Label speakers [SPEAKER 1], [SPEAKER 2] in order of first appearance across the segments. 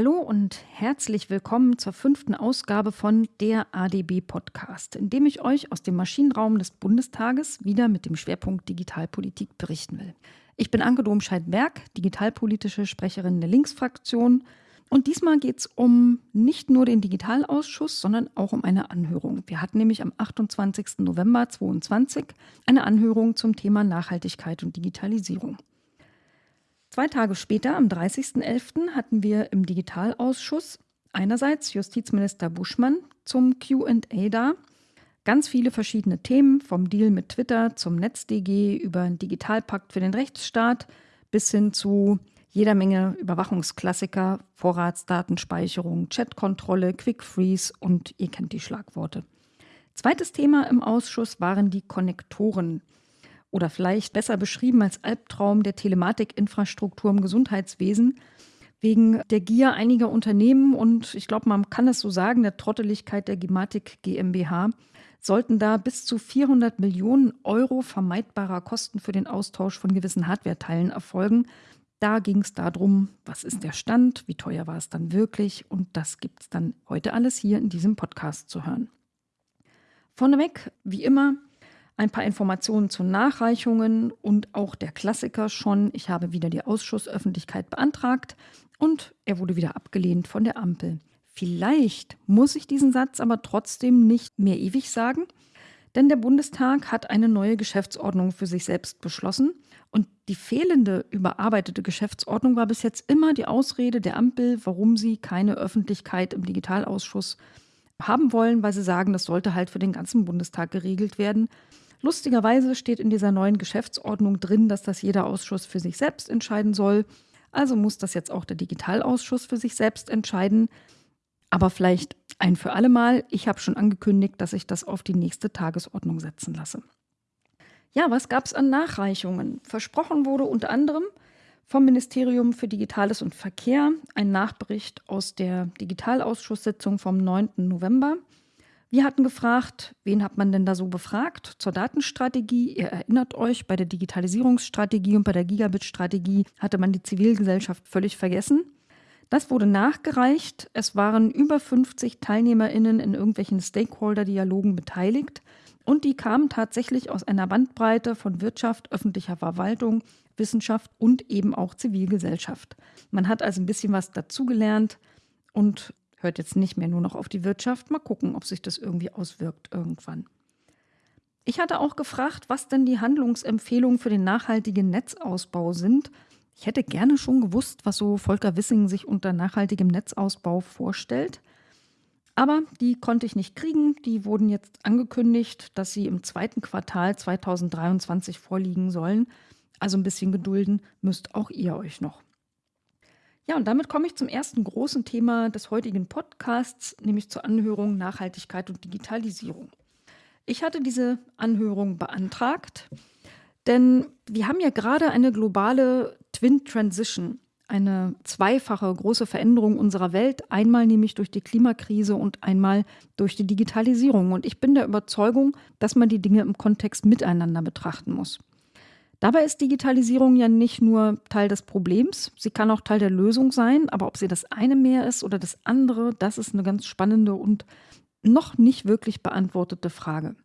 [SPEAKER 1] Hallo und herzlich willkommen zur fünften Ausgabe von der ADB Podcast, in dem ich euch aus dem Maschinenraum des Bundestages wieder mit dem Schwerpunkt Digitalpolitik berichten will. Ich bin Anke Domscheit-Berg, digitalpolitische Sprecherin der Linksfraktion. Und diesmal geht es um nicht nur den Digitalausschuss, sondern auch um eine Anhörung. Wir hatten nämlich am 28. November 2022 eine Anhörung zum Thema Nachhaltigkeit und Digitalisierung. Zwei Tage später, am 30.11., hatten wir im Digitalausschuss einerseits Justizminister Buschmann zum QA da. Ganz viele verschiedene Themen, vom Deal mit Twitter zum NetzDG über einen Digitalpakt für den Rechtsstaat bis hin zu jeder Menge Überwachungsklassiker, Vorratsdatenspeicherung, Chatkontrolle, Quick Freeze und ihr kennt die Schlagworte. Zweites Thema im Ausschuss waren die Konnektoren oder vielleicht besser beschrieben als Albtraum der Telematikinfrastruktur im Gesundheitswesen. Wegen der Gier einiger Unternehmen und ich glaube, man kann es so sagen, der Trotteligkeit der Gematik GmbH, sollten da bis zu 400 Millionen Euro vermeidbarer Kosten für den Austausch von gewissen Hardware-Teilen erfolgen. Da ging es darum, was ist der Stand, wie teuer war es dann wirklich und das gibt es dann heute alles hier in diesem Podcast zu hören. Vorneweg, wie immer, ein paar Informationen zu Nachreichungen und auch der Klassiker schon. Ich habe wieder die Ausschussöffentlichkeit beantragt und er wurde wieder abgelehnt von der Ampel. Vielleicht muss ich diesen Satz aber trotzdem nicht mehr ewig sagen, denn der Bundestag hat eine neue Geschäftsordnung für sich selbst beschlossen und die fehlende überarbeitete Geschäftsordnung war bis jetzt immer die Ausrede der Ampel, warum sie keine Öffentlichkeit im Digitalausschuss haben wollen, weil sie sagen, das sollte halt für den ganzen Bundestag geregelt werden. Lustigerweise steht in dieser neuen Geschäftsordnung drin, dass das jeder Ausschuss für sich selbst entscheiden soll. Also muss das jetzt auch der Digitalausschuss für sich selbst entscheiden. Aber vielleicht ein für alle Mal. Ich habe schon angekündigt, dass ich das auf die nächste Tagesordnung setzen lasse. Ja, was gab es an Nachreichungen? Versprochen wurde unter anderem vom Ministerium für Digitales und Verkehr ein Nachbericht aus der Digitalausschusssitzung vom 9. November. Wir hatten gefragt, wen hat man denn da so befragt zur Datenstrategie? Ihr erinnert euch, bei der Digitalisierungsstrategie und bei der Gigabit-Strategie hatte man die Zivilgesellschaft völlig vergessen. Das wurde nachgereicht. Es waren über 50 TeilnehmerInnen in irgendwelchen Stakeholder-Dialogen beteiligt. Und die kamen tatsächlich aus einer Bandbreite von Wirtschaft, öffentlicher Verwaltung, Wissenschaft und eben auch Zivilgesellschaft. Man hat also ein bisschen was dazugelernt und hört jetzt nicht mehr nur noch auf die Wirtschaft. Mal gucken, ob sich das irgendwie auswirkt irgendwann. Ich hatte auch gefragt, was denn die Handlungsempfehlungen für den nachhaltigen Netzausbau sind. Ich hätte gerne schon gewusst, was so Volker Wissing sich unter nachhaltigem Netzausbau vorstellt. Aber die konnte ich nicht kriegen. Die wurden jetzt angekündigt, dass sie im zweiten Quartal 2023 vorliegen sollen. Also ein bisschen gedulden müsst auch ihr euch noch. Ja, und damit komme ich zum ersten großen Thema des heutigen Podcasts, nämlich zur Anhörung Nachhaltigkeit und Digitalisierung. Ich hatte diese Anhörung beantragt, denn wir haben ja gerade eine globale Twin Transition, eine zweifache große Veränderung unserer Welt, einmal nämlich durch die Klimakrise und einmal durch die Digitalisierung. Und ich bin der Überzeugung, dass man die Dinge im Kontext miteinander betrachten muss. Dabei ist Digitalisierung ja nicht nur Teil des Problems, sie kann auch Teil der Lösung sein, aber ob sie das eine mehr ist oder das andere, das ist eine ganz spannende und noch nicht wirklich beantwortete Frage.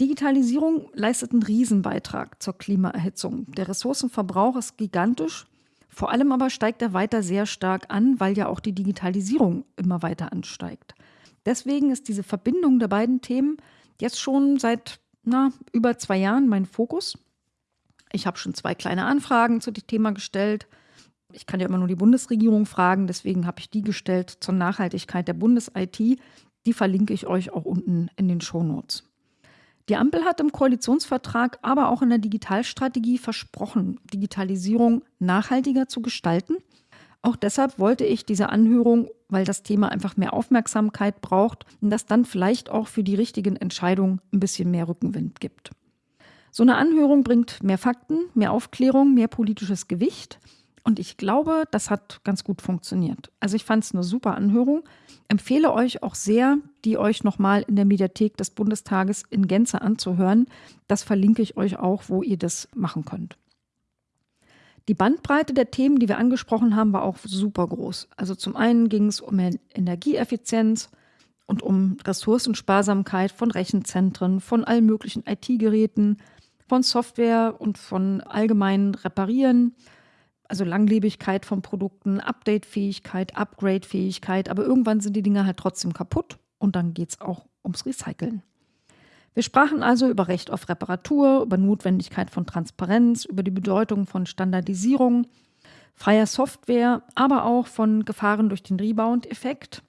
[SPEAKER 1] Digitalisierung leistet einen Riesenbeitrag zur Klimaerhitzung. Der Ressourcenverbrauch ist gigantisch, vor allem aber steigt er weiter sehr stark an, weil ja auch die Digitalisierung immer weiter ansteigt. Deswegen ist diese Verbindung der beiden Themen jetzt schon seit na, über zwei Jahren mein Fokus. Ich habe schon zwei kleine Anfragen zu dem Thema gestellt. Ich kann ja immer nur die Bundesregierung fragen, deswegen habe ich die gestellt zur Nachhaltigkeit der Bundes-IT. Die verlinke ich euch auch unten in den Shownotes. Die Ampel hat im Koalitionsvertrag, aber auch in der Digitalstrategie versprochen, Digitalisierung nachhaltiger zu gestalten. Auch deshalb wollte ich diese Anhörung, weil das Thema einfach mehr Aufmerksamkeit braucht und das dann vielleicht auch für die richtigen Entscheidungen ein bisschen mehr Rückenwind gibt. So eine Anhörung bringt mehr Fakten, mehr Aufklärung, mehr politisches Gewicht. Und ich glaube, das hat ganz gut funktioniert. Also ich fand es eine super Anhörung. Empfehle euch auch sehr, die euch nochmal in der Mediathek des Bundestages in Gänze anzuhören. Das verlinke ich euch auch, wo ihr das machen könnt. Die Bandbreite der Themen, die wir angesprochen haben, war auch super groß. Also zum einen ging es um Energieeffizienz und um Ressourcensparsamkeit von Rechenzentren, von allen möglichen IT-Geräten, von Software und von allgemeinen Reparieren, also Langlebigkeit von Produkten, Update-Fähigkeit, Upgrade-Fähigkeit. Aber irgendwann sind die Dinge halt trotzdem kaputt und dann geht es auch ums Recyceln. Wir sprachen also über Recht auf Reparatur, über Notwendigkeit von Transparenz, über die Bedeutung von Standardisierung, freier Software, aber auch von Gefahren durch den Rebound-Effekt.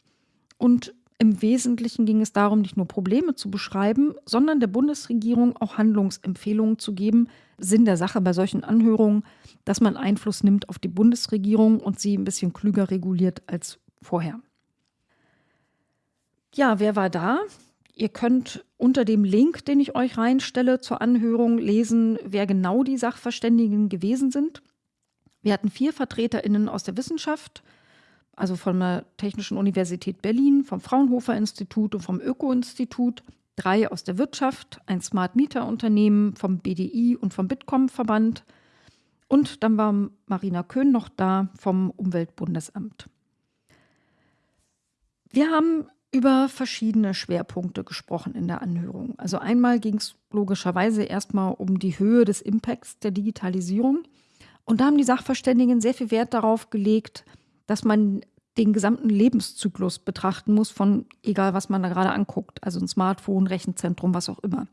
[SPEAKER 1] Und im Wesentlichen ging es darum, nicht nur Probleme zu beschreiben, sondern der Bundesregierung auch Handlungsempfehlungen zu geben. Sinn der Sache bei solchen Anhörungen, dass man Einfluss nimmt auf die Bundesregierung und sie ein bisschen klüger reguliert als vorher. Ja, wer war da? Ihr könnt unter dem Link, den ich euch reinstelle zur Anhörung, lesen, wer genau die Sachverständigen gewesen sind. Wir hatten vier VertreterInnen aus der Wissenschaft, also von der Technischen Universität Berlin, vom Fraunhofer Institut und vom Öko-Institut, drei aus der Wirtschaft, ein Smart Meter Unternehmen vom BDI und vom Bitkom-Verband und dann war Marina Köhn noch da vom Umweltbundesamt. Wir haben über verschiedene Schwerpunkte gesprochen in der Anhörung. Also einmal ging es logischerweise erstmal um die Höhe des Impacts der Digitalisierung. Und da haben die Sachverständigen sehr viel Wert darauf gelegt, dass man den gesamten Lebenszyklus betrachten muss, von egal was man da gerade anguckt, also ein Smartphone, Rechenzentrum, was auch immer.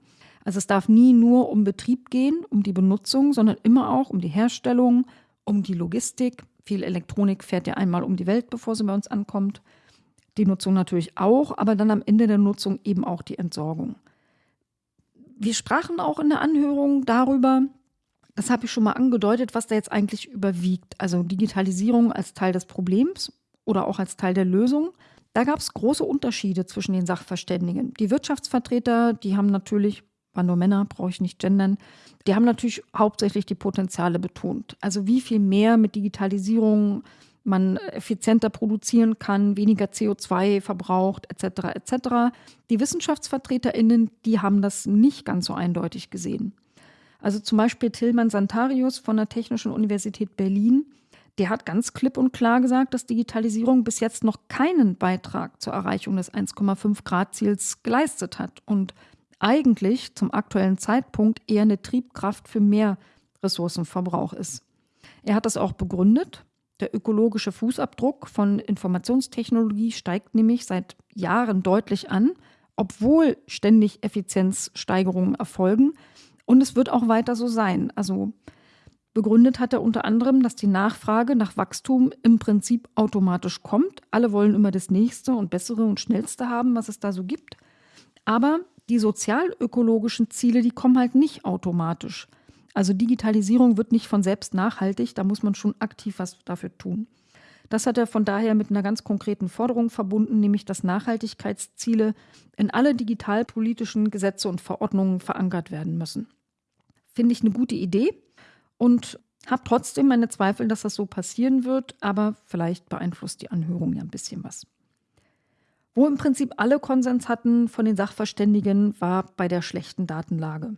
[SPEAKER 1] Also es darf nie nur um Betrieb gehen, um die Benutzung, sondern immer auch um die Herstellung, um die Logistik. Viel Elektronik fährt ja einmal um die Welt, bevor sie bei uns ankommt die Nutzung natürlich auch, aber dann am Ende der Nutzung eben auch die Entsorgung. Wir sprachen auch in der Anhörung darüber, das habe ich schon mal angedeutet, was da jetzt eigentlich überwiegt. Also Digitalisierung als Teil des Problems oder auch als Teil der Lösung. Da gab es große Unterschiede zwischen den Sachverständigen. Die Wirtschaftsvertreter, die haben natürlich, waren nur Männer, brauche ich nicht gendern, die haben natürlich hauptsächlich die Potenziale betont. Also wie viel mehr mit Digitalisierung man effizienter produzieren kann, weniger CO2 verbraucht, etc. etc. Die WissenschaftsvertreterInnen, die haben das nicht ganz so eindeutig gesehen. Also zum Beispiel Tillmann Santarius von der Technischen Universität Berlin, der hat ganz klipp und klar gesagt, dass Digitalisierung bis jetzt noch keinen Beitrag zur Erreichung des 1,5 Grad Ziels geleistet hat und eigentlich zum aktuellen Zeitpunkt eher eine Triebkraft für mehr Ressourcenverbrauch ist. Er hat das auch begründet. Der ökologische Fußabdruck von Informationstechnologie steigt nämlich seit Jahren deutlich an, obwohl ständig Effizienzsteigerungen erfolgen. Und es wird auch weiter so sein. Also begründet hat er unter anderem, dass die Nachfrage nach Wachstum im Prinzip automatisch kommt. Alle wollen immer das Nächste und Bessere und Schnellste haben, was es da so gibt. Aber die sozialökologischen Ziele, die kommen halt nicht automatisch. Also Digitalisierung wird nicht von selbst nachhaltig, da muss man schon aktiv was dafür tun. Das hat er von daher mit einer ganz konkreten Forderung verbunden, nämlich dass Nachhaltigkeitsziele in alle digitalpolitischen Gesetze und Verordnungen verankert werden müssen. Finde ich eine gute Idee und habe trotzdem meine Zweifel, dass das so passieren wird, aber vielleicht beeinflusst die Anhörung ja ein bisschen was. Wo im Prinzip alle Konsens hatten von den Sachverständigen, war bei der schlechten Datenlage.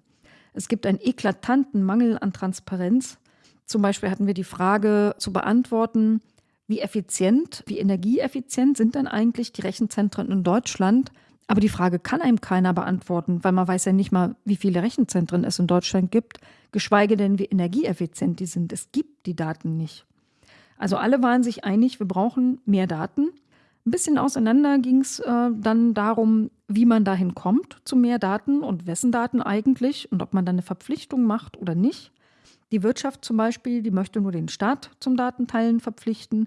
[SPEAKER 1] Es gibt einen eklatanten Mangel an Transparenz. Zum Beispiel hatten wir die Frage zu beantworten, wie effizient, wie energieeffizient sind denn eigentlich die Rechenzentren in Deutschland? Aber die Frage kann einem keiner beantworten, weil man weiß ja nicht mal, wie viele Rechenzentren es in Deutschland gibt, geschweige denn, wie energieeffizient die sind. Es gibt die Daten nicht. Also alle waren sich einig, wir brauchen mehr Daten. Ein bisschen auseinander ging es äh, dann darum, wie man dahin kommt zu mehr Daten und wessen Daten eigentlich und ob man dann eine Verpflichtung macht oder nicht. Die Wirtschaft zum Beispiel, die möchte nur den Staat zum Datenteilen verpflichten.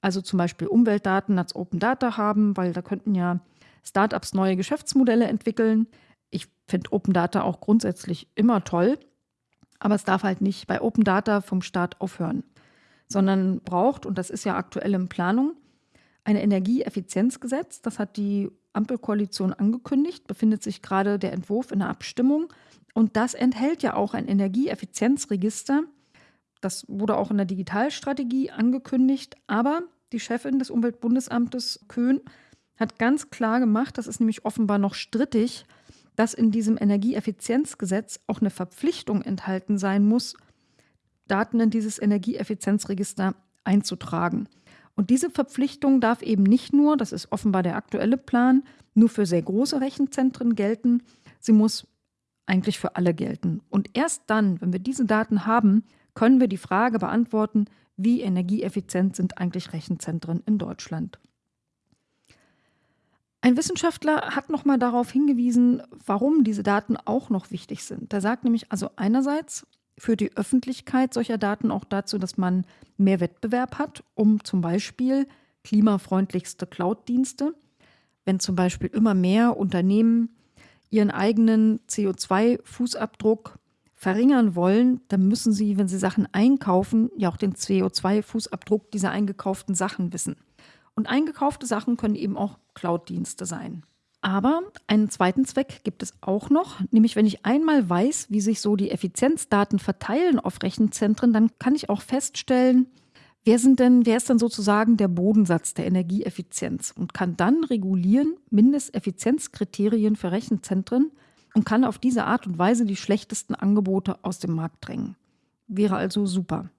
[SPEAKER 1] Also zum Beispiel Umweltdaten als Open Data haben, weil da könnten ja Startups neue Geschäftsmodelle entwickeln. Ich finde Open Data auch grundsätzlich immer toll, aber es darf halt nicht bei Open Data vom Staat aufhören, sondern braucht, und das ist ja aktuell in Planung, ein Energieeffizienzgesetz. Das hat die Ampelkoalition angekündigt, befindet sich gerade der Entwurf in der Abstimmung. Und das enthält ja auch ein Energieeffizienzregister. Das wurde auch in der Digitalstrategie angekündigt. Aber die Chefin des Umweltbundesamtes Köhn hat ganz klar gemacht, das ist nämlich offenbar noch strittig, dass in diesem Energieeffizienzgesetz auch eine Verpflichtung enthalten sein muss, Daten in dieses Energieeffizienzregister einzutragen. Und diese Verpflichtung darf eben nicht nur, das ist offenbar der aktuelle Plan, nur für sehr große Rechenzentren gelten, sie muss eigentlich für alle gelten. Und erst dann, wenn wir diese Daten haben, können wir die Frage beantworten, wie energieeffizient sind eigentlich Rechenzentren in Deutschland. Ein Wissenschaftler hat nochmal darauf hingewiesen, warum diese Daten auch noch wichtig sind. Er sagt nämlich also einerseits, führt die Öffentlichkeit solcher Daten auch dazu, dass man mehr Wettbewerb hat, um zum Beispiel klimafreundlichste Cloud-Dienste. Wenn zum Beispiel immer mehr Unternehmen ihren eigenen CO2-Fußabdruck verringern wollen, dann müssen sie, wenn sie Sachen einkaufen, ja auch den CO2-Fußabdruck dieser eingekauften Sachen wissen. Und eingekaufte Sachen können eben auch Cloud-Dienste sein. Aber einen zweiten Zweck gibt es auch noch, nämlich wenn ich einmal weiß, wie sich so die Effizienzdaten verteilen auf Rechenzentren, dann kann ich auch feststellen, wer, sind denn, wer ist denn sozusagen der Bodensatz der Energieeffizienz und kann dann regulieren Mindesteffizienzkriterien für Rechenzentren und kann auf diese Art und Weise die schlechtesten Angebote aus dem Markt drängen. Wäre also super.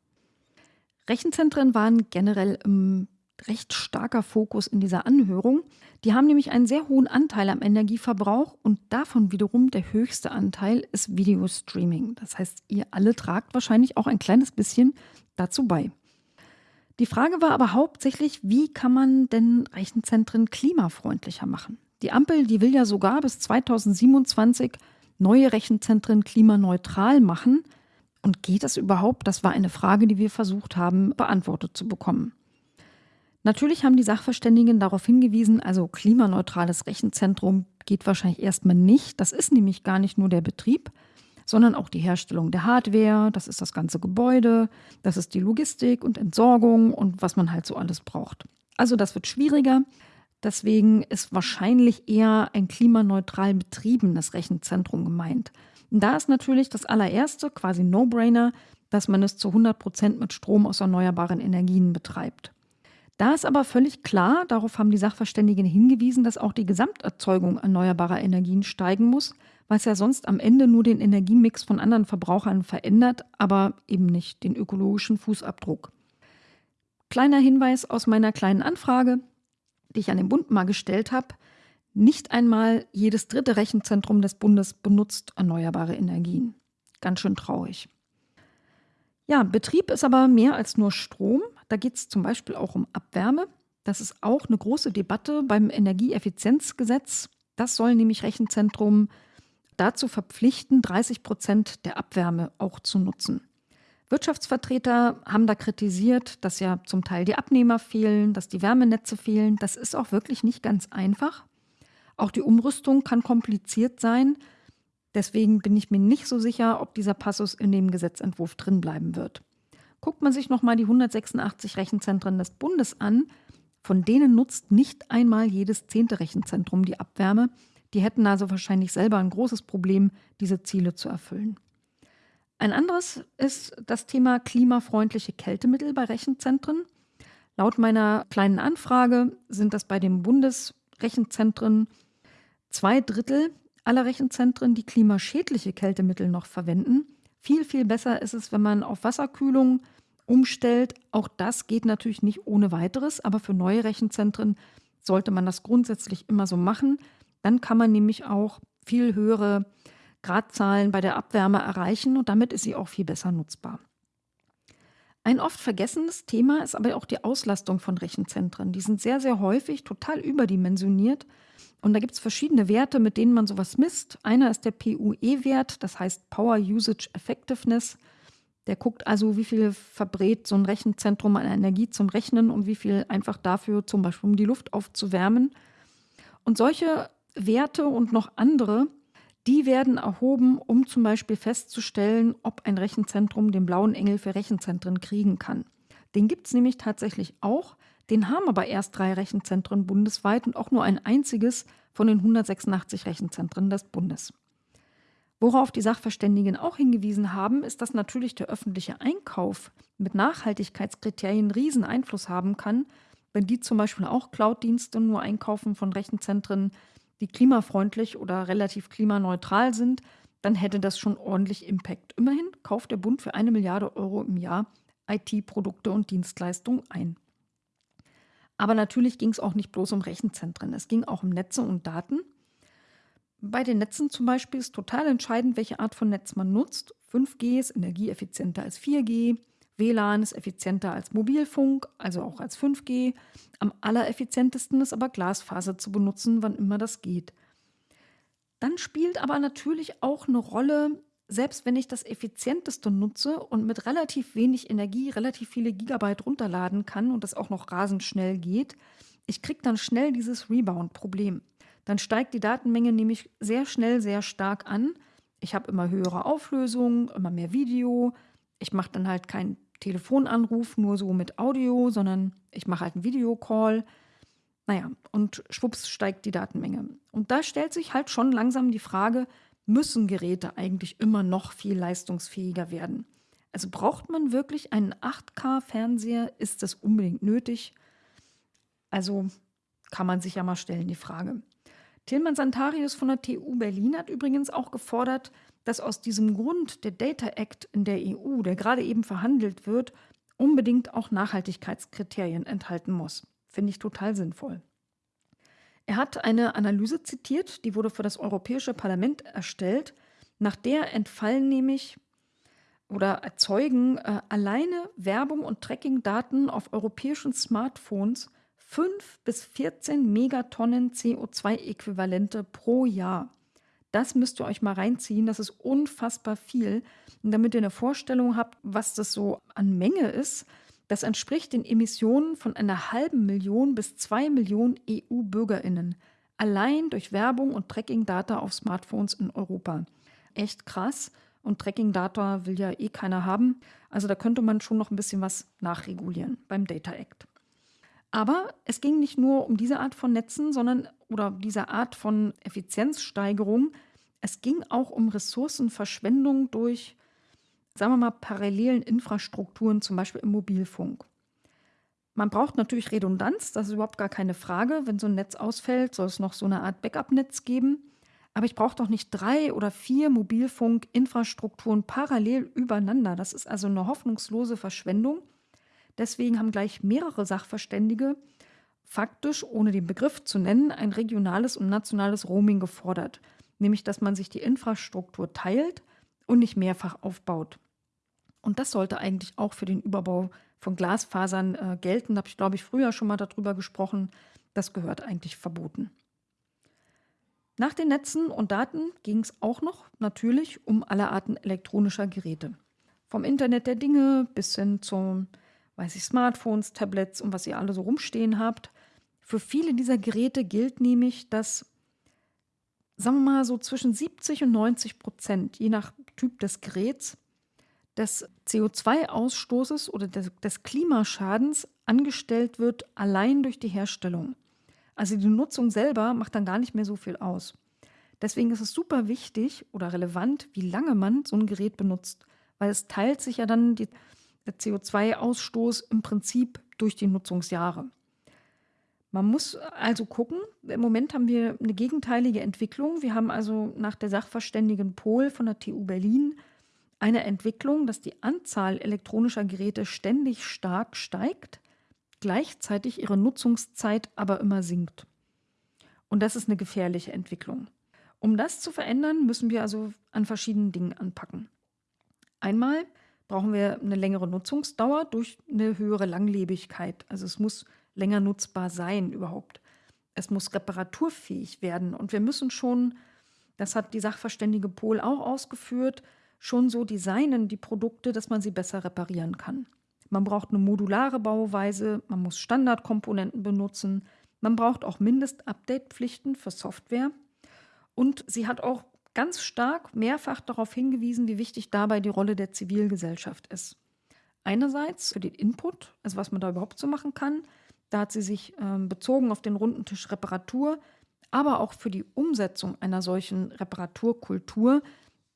[SPEAKER 1] Rechenzentren waren generell im recht starker Fokus in dieser Anhörung. Die haben nämlich einen sehr hohen Anteil am Energieverbrauch und davon wiederum der höchste Anteil ist Videostreaming. Das heißt, ihr alle tragt wahrscheinlich auch ein kleines bisschen dazu bei. Die Frage war aber hauptsächlich, wie kann man denn Rechenzentren klimafreundlicher machen? Die Ampel, die will ja sogar bis 2027 neue Rechenzentren klimaneutral machen. Und geht das überhaupt? Das war eine Frage, die wir versucht haben, beantwortet zu bekommen. Natürlich haben die Sachverständigen darauf hingewiesen, also klimaneutrales Rechenzentrum geht wahrscheinlich erstmal nicht. Das ist nämlich gar nicht nur der Betrieb, sondern auch die Herstellung der Hardware, das ist das ganze Gebäude, das ist die Logistik und Entsorgung und was man halt so alles braucht. Also das wird schwieriger. Deswegen ist wahrscheinlich eher ein klimaneutral betriebenes Rechenzentrum gemeint. Und da ist natürlich das allererste, quasi No-Brainer, dass man es zu 100 Prozent mit Strom aus erneuerbaren Energien betreibt. Da ist aber völlig klar, darauf haben die Sachverständigen hingewiesen, dass auch die Gesamterzeugung erneuerbarer Energien steigen muss, es ja sonst am Ende nur den Energiemix von anderen Verbrauchern verändert, aber eben nicht den ökologischen Fußabdruck. Kleiner Hinweis aus meiner kleinen Anfrage, die ich an den Bund mal gestellt habe. Nicht einmal jedes dritte Rechenzentrum des Bundes benutzt erneuerbare Energien. Ganz schön traurig. Ja, Betrieb ist aber mehr als nur Strom. Da geht es zum Beispiel auch um Abwärme. Das ist auch eine große Debatte beim Energieeffizienzgesetz. Das soll nämlich Rechenzentrum dazu verpflichten, 30 Prozent der Abwärme auch zu nutzen. Wirtschaftsvertreter haben da kritisiert, dass ja zum Teil die Abnehmer fehlen, dass die Wärmenetze fehlen. Das ist auch wirklich nicht ganz einfach. Auch die Umrüstung kann kompliziert sein. Deswegen bin ich mir nicht so sicher, ob dieser Passus in dem Gesetzentwurf drin bleiben wird. Guckt man sich nochmal die 186 Rechenzentren des Bundes an, von denen nutzt nicht einmal jedes zehnte Rechenzentrum die Abwärme. Die hätten also wahrscheinlich selber ein großes Problem, diese Ziele zu erfüllen. Ein anderes ist das Thema klimafreundliche Kältemittel bei Rechenzentren. Laut meiner kleinen Anfrage sind das bei den Bundesrechenzentren zwei Drittel aller Rechenzentren, die klimaschädliche Kältemittel noch verwenden. Viel, viel besser ist es, wenn man auf Wasserkühlung umstellt. Auch das geht natürlich nicht ohne weiteres, aber für neue Rechenzentren sollte man das grundsätzlich immer so machen. Dann kann man nämlich auch viel höhere Gradzahlen bei der Abwärme erreichen und damit ist sie auch viel besser nutzbar. Ein oft vergessenes Thema ist aber auch die Auslastung von Rechenzentren. Die sind sehr, sehr häufig total überdimensioniert und da gibt es verschiedene Werte, mit denen man sowas misst. Einer ist der PUE-Wert, das heißt Power Usage Effectiveness. Der guckt also, wie viel verbrät so ein Rechenzentrum an Energie zum Rechnen und wie viel einfach dafür, zum Beispiel um die Luft aufzuwärmen. Und solche Werte und noch andere, die werden erhoben, um zum Beispiel festzustellen, ob ein Rechenzentrum den blauen Engel für Rechenzentren kriegen kann. Den gibt es nämlich tatsächlich auch. Den haben aber erst drei Rechenzentren bundesweit und auch nur ein einziges von den 186 Rechenzentren des Bundes. Worauf die Sachverständigen auch hingewiesen haben, ist, dass natürlich der öffentliche Einkauf mit Nachhaltigkeitskriterien riesen Einfluss haben kann, wenn die zum Beispiel auch Cloud-Dienste nur einkaufen von Rechenzentren, die klimafreundlich oder relativ klimaneutral sind, dann hätte das schon ordentlich Impact. Immerhin kauft der Bund für eine Milliarde Euro im Jahr IT-Produkte und Dienstleistungen ein. Aber natürlich ging es auch nicht bloß um Rechenzentren, es ging auch um Netze und Daten. Bei den Netzen zum Beispiel ist total entscheidend, welche Art von Netz man nutzt. 5G ist energieeffizienter als 4G, WLAN ist effizienter als Mobilfunk, also auch als 5G. Am allereffizientesten ist aber Glasfaser zu benutzen, wann immer das geht. Dann spielt aber natürlich auch eine Rolle, selbst wenn ich das effizienteste nutze und mit relativ wenig Energie relativ viele Gigabyte runterladen kann und das auch noch rasend schnell geht, ich kriege dann schnell dieses Rebound-Problem. Dann steigt die Datenmenge nämlich sehr schnell sehr stark an. Ich habe immer höhere Auflösung, immer mehr Video. Ich mache dann halt keinen Telefonanruf nur so mit Audio, sondern ich mache halt einen Videocall. Naja, und schwupps steigt die Datenmenge. Und da stellt sich halt schon langsam die Frage, müssen Geräte eigentlich immer noch viel leistungsfähiger werden? Also braucht man wirklich einen 8K-Fernseher? Ist das unbedingt nötig? Also kann man sich ja mal stellen, die Frage. Tilman Santarius von der TU Berlin hat übrigens auch gefordert, dass aus diesem Grund der Data Act in der EU, der gerade eben verhandelt wird, unbedingt auch Nachhaltigkeitskriterien enthalten muss. Finde ich total sinnvoll. Er hat eine Analyse zitiert, die wurde für das Europäische Parlament erstellt, nach der entfallen nämlich oder erzeugen äh, alleine Werbung und Tracking-Daten auf europäischen Smartphones 5 bis 14 Megatonnen CO2-Äquivalente pro Jahr. Das müsst ihr euch mal reinziehen. Das ist unfassbar viel. Und damit ihr eine Vorstellung habt, was das so an Menge ist, das entspricht den Emissionen von einer halben Million bis zwei Millionen EU-BürgerInnen. Allein durch Werbung und Tracking-Data auf Smartphones in Europa. Echt krass. Und Tracking-Data will ja eh keiner haben. Also da könnte man schon noch ein bisschen was nachregulieren beim Data Act. Aber es ging nicht nur um diese Art von Netzen, sondern oder diese Art von Effizienzsteigerung. Es ging auch um Ressourcenverschwendung durch sagen wir mal, parallelen Infrastrukturen, zum Beispiel im Mobilfunk. Man braucht natürlich Redundanz, das ist überhaupt gar keine Frage. Wenn so ein Netz ausfällt, soll es noch so eine Art Backup-Netz geben. Aber ich brauche doch nicht drei oder vier Mobilfunk-Infrastrukturen parallel übereinander. Das ist also eine hoffnungslose Verschwendung. Deswegen haben gleich mehrere Sachverständige faktisch, ohne den Begriff zu nennen, ein regionales und nationales Roaming gefordert. Nämlich, dass man sich die Infrastruktur teilt und nicht mehrfach aufbaut. Und das sollte eigentlich auch für den Überbau von Glasfasern äh, gelten. Da habe ich, glaube ich, früher schon mal darüber gesprochen. Das gehört eigentlich verboten. Nach den Netzen und Daten ging es auch noch natürlich um alle Arten elektronischer Geräte. Vom Internet der Dinge bis hin zum, weiß ich, Smartphones, Tablets und was ihr alle so rumstehen habt. Für viele dieser Geräte gilt nämlich, dass, sagen wir mal, so zwischen 70 und 90 Prozent, je nach Typ des Geräts, des CO2-Ausstoßes oder des, des Klimaschadens angestellt wird, allein durch die Herstellung. Also die Nutzung selber macht dann gar nicht mehr so viel aus. Deswegen ist es super wichtig oder relevant, wie lange man so ein Gerät benutzt, weil es teilt sich ja dann die, der CO2-Ausstoß im Prinzip durch die Nutzungsjahre. Man muss also gucken, im Moment haben wir eine gegenteilige Entwicklung. Wir haben also nach der Sachverständigen Pol von der TU Berlin eine Entwicklung, dass die Anzahl elektronischer Geräte ständig stark steigt, gleichzeitig ihre Nutzungszeit aber immer sinkt. Und das ist eine gefährliche Entwicklung. Um das zu verändern, müssen wir also an verschiedenen Dingen anpacken. Einmal brauchen wir eine längere Nutzungsdauer durch eine höhere Langlebigkeit. Also es muss länger nutzbar sein überhaupt. Es muss reparaturfähig werden. Und wir müssen schon, das hat die Sachverständige Pol auch ausgeführt, schon so designen, die Produkte, dass man sie besser reparieren kann. Man braucht eine modulare Bauweise, man muss Standardkomponenten benutzen, man braucht auch Mindest-Update-Pflichten für Software. Und sie hat auch ganz stark mehrfach darauf hingewiesen, wie wichtig dabei die Rolle der Zivilgesellschaft ist. Einerseits für den Input, also was man da überhaupt so machen kann. Da hat sie sich äh, bezogen auf den runden Tisch Reparatur, aber auch für die Umsetzung einer solchen Reparaturkultur,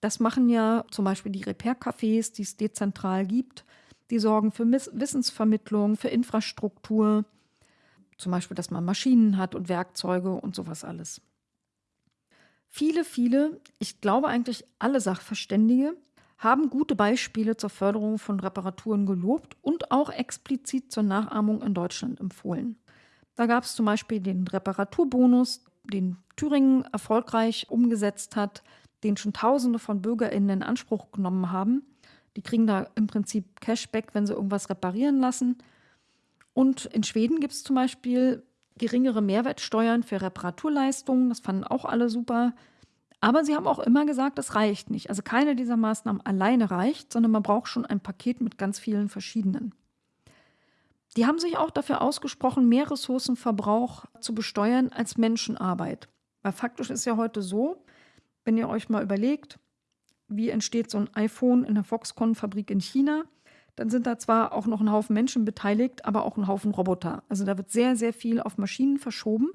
[SPEAKER 1] das machen ja zum Beispiel die Repair-Cafés, die es dezentral gibt. Die sorgen für Wissensvermittlung, für Infrastruktur, zum Beispiel, dass man Maschinen hat und Werkzeuge und sowas alles. Viele, viele, ich glaube eigentlich alle Sachverständige, haben gute Beispiele zur Förderung von Reparaturen gelobt und auch explizit zur Nachahmung in Deutschland empfohlen. Da gab es zum Beispiel den Reparaturbonus, den Thüringen erfolgreich umgesetzt hat, den schon Tausende von BürgerInnen in Anspruch genommen haben. Die kriegen da im Prinzip Cashback, wenn sie irgendwas reparieren lassen. Und in Schweden gibt es zum Beispiel geringere Mehrwertsteuern für Reparaturleistungen. Das fanden auch alle super. Aber sie haben auch immer gesagt, das reicht nicht. Also keine dieser Maßnahmen alleine reicht, sondern man braucht schon ein Paket mit ganz vielen verschiedenen. Die haben sich auch dafür ausgesprochen, mehr Ressourcenverbrauch zu besteuern als Menschenarbeit. Weil faktisch ist ja heute so, wenn ihr euch mal überlegt, wie entsteht so ein iPhone in der Foxconn-Fabrik in China, dann sind da zwar auch noch ein Haufen Menschen beteiligt, aber auch ein Haufen Roboter. Also da wird sehr, sehr viel auf Maschinen verschoben.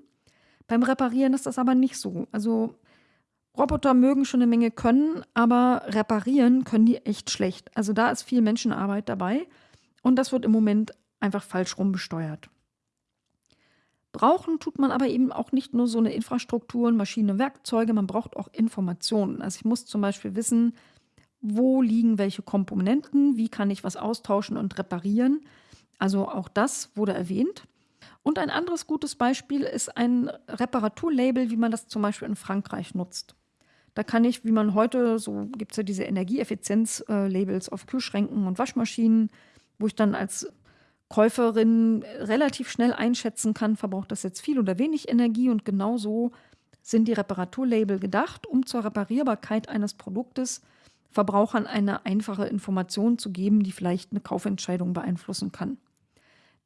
[SPEAKER 1] Beim Reparieren ist das aber nicht so. Also Roboter mögen schon eine Menge können, aber reparieren können die echt schlecht. Also da ist viel Menschenarbeit dabei und das wird im Moment einfach falsch rum besteuert. Brauchen tut man aber eben auch nicht nur so eine Infrastruktur, Maschinen, Werkzeuge, man braucht auch Informationen. Also ich muss zum Beispiel wissen, wo liegen welche Komponenten, wie kann ich was austauschen und reparieren. Also auch das wurde erwähnt. Und ein anderes gutes Beispiel ist ein Reparaturlabel, wie man das zum Beispiel in Frankreich nutzt. Da kann ich, wie man heute, so gibt es ja diese Energieeffizienz-Labels auf Kühlschränken und Waschmaschinen, wo ich dann als Käuferin relativ schnell einschätzen kann, verbraucht das jetzt viel oder wenig Energie. Und genau so sind die Reparaturlabel gedacht, um zur Reparierbarkeit eines Produktes Verbrauchern eine einfache Information zu geben, die vielleicht eine Kaufentscheidung beeinflussen kann.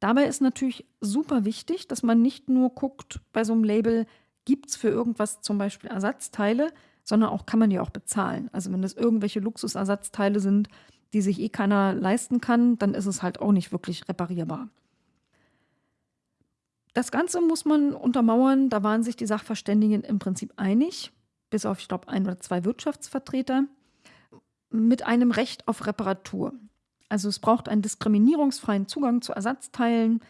[SPEAKER 1] Dabei ist natürlich super wichtig, dass man nicht nur guckt bei so einem Label, gibt es für irgendwas zum Beispiel Ersatzteile, sondern auch kann man die auch bezahlen. Also wenn das irgendwelche Luxusersatzteile sind, die sich eh keiner leisten kann, dann ist es halt auch nicht wirklich reparierbar. Das Ganze muss man untermauern, da waren sich die Sachverständigen im Prinzip einig, bis auf, ich glaube, ein oder zwei Wirtschaftsvertreter mit einem Recht auf Reparatur. Also es braucht einen diskriminierungsfreien Zugang zu Ersatzteilen,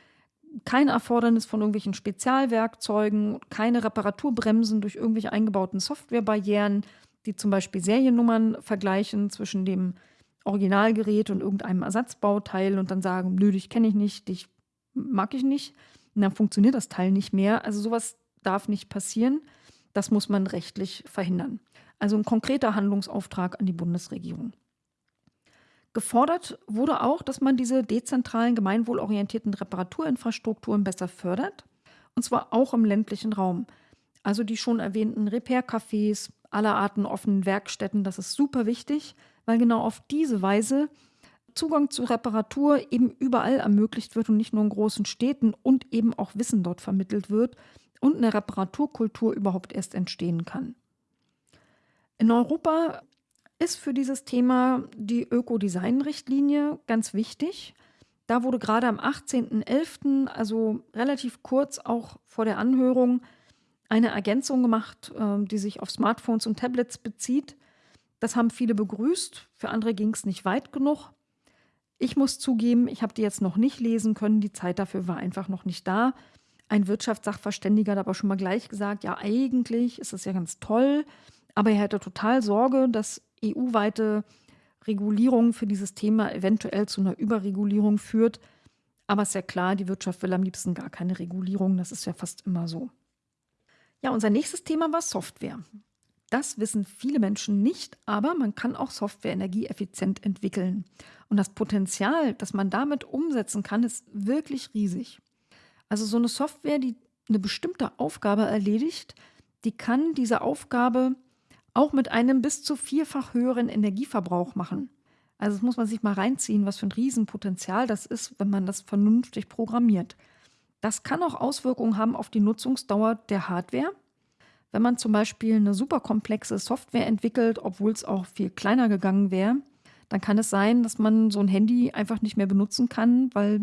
[SPEAKER 1] kein Erfordernis von irgendwelchen Spezialwerkzeugen, keine Reparaturbremsen durch irgendwelche eingebauten Softwarebarrieren, die zum Beispiel Seriennummern vergleichen zwischen dem Originalgerät und irgendeinem Ersatzbauteil und dann sagen, nö, dich kenne ich nicht, dich mag ich nicht. Und dann funktioniert das Teil nicht mehr. Also sowas darf nicht passieren. Das muss man rechtlich verhindern. Also ein konkreter Handlungsauftrag an die Bundesregierung. Gefordert wurde auch, dass man diese dezentralen, gemeinwohlorientierten Reparaturinfrastrukturen besser fördert, und zwar auch im ländlichen Raum. Also die schon erwähnten Repair-Cafés, aller Arten offenen Werkstätten, das ist super wichtig, weil genau auf diese Weise Zugang zu Reparatur eben überall ermöglicht wird und nicht nur in großen Städten und eben auch Wissen dort vermittelt wird und eine Reparaturkultur überhaupt erst entstehen kann. In Europa ist für dieses Thema die Ökodesign-Richtlinie ganz wichtig. Da wurde gerade am 18.11., also relativ kurz auch vor der Anhörung, eine Ergänzung gemacht, ähm, die sich auf Smartphones und Tablets bezieht. Das haben viele begrüßt, für andere ging es nicht weit genug. Ich muss zugeben, ich habe die jetzt noch nicht lesen können, die Zeit dafür war einfach noch nicht da. Ein Wirtschaftssachverständiger hat aber schon mal gleich gesagt, ja eigentlich ist das ja ganz toll, aber er hätte total Sorge, dass EU-weite Regulierung für dieses Thema eventuell zu einer Überregulierung führt. Aber es ist ja klar, die Wirtschaft will am liebsten gar keine Regulierung. Das ist ja fast immer so. Ja, unser nächstes Thema war Software. Das wissen viele Menschen nicht, aber man kann auch Software energieeffizient entwickeln. Und das Potenzial, das man damit umsetzen kann, ist wirklich riesig. Also so eine Software, die eine bestimmte Aufgabe erledigt, die kann diese Aufgabe auch mit einem bis zu vierfach höheren Energieverbrauch machen. Also das muss man sich mal reinziehen, was für ein Riesenpotenzial das ist, wenn man das vernünftig programmiert. Das kann auch Auswirkungen haben auf die Nutzungsdauer der Hardware. Wenn man zum Beispiel eine super komplexe Software entwickelt, obwohl es auch viel kleiner gegangen wäre, dann kann es sein, dass man so ein Handy einfach nicht mehr benutzen kann, weil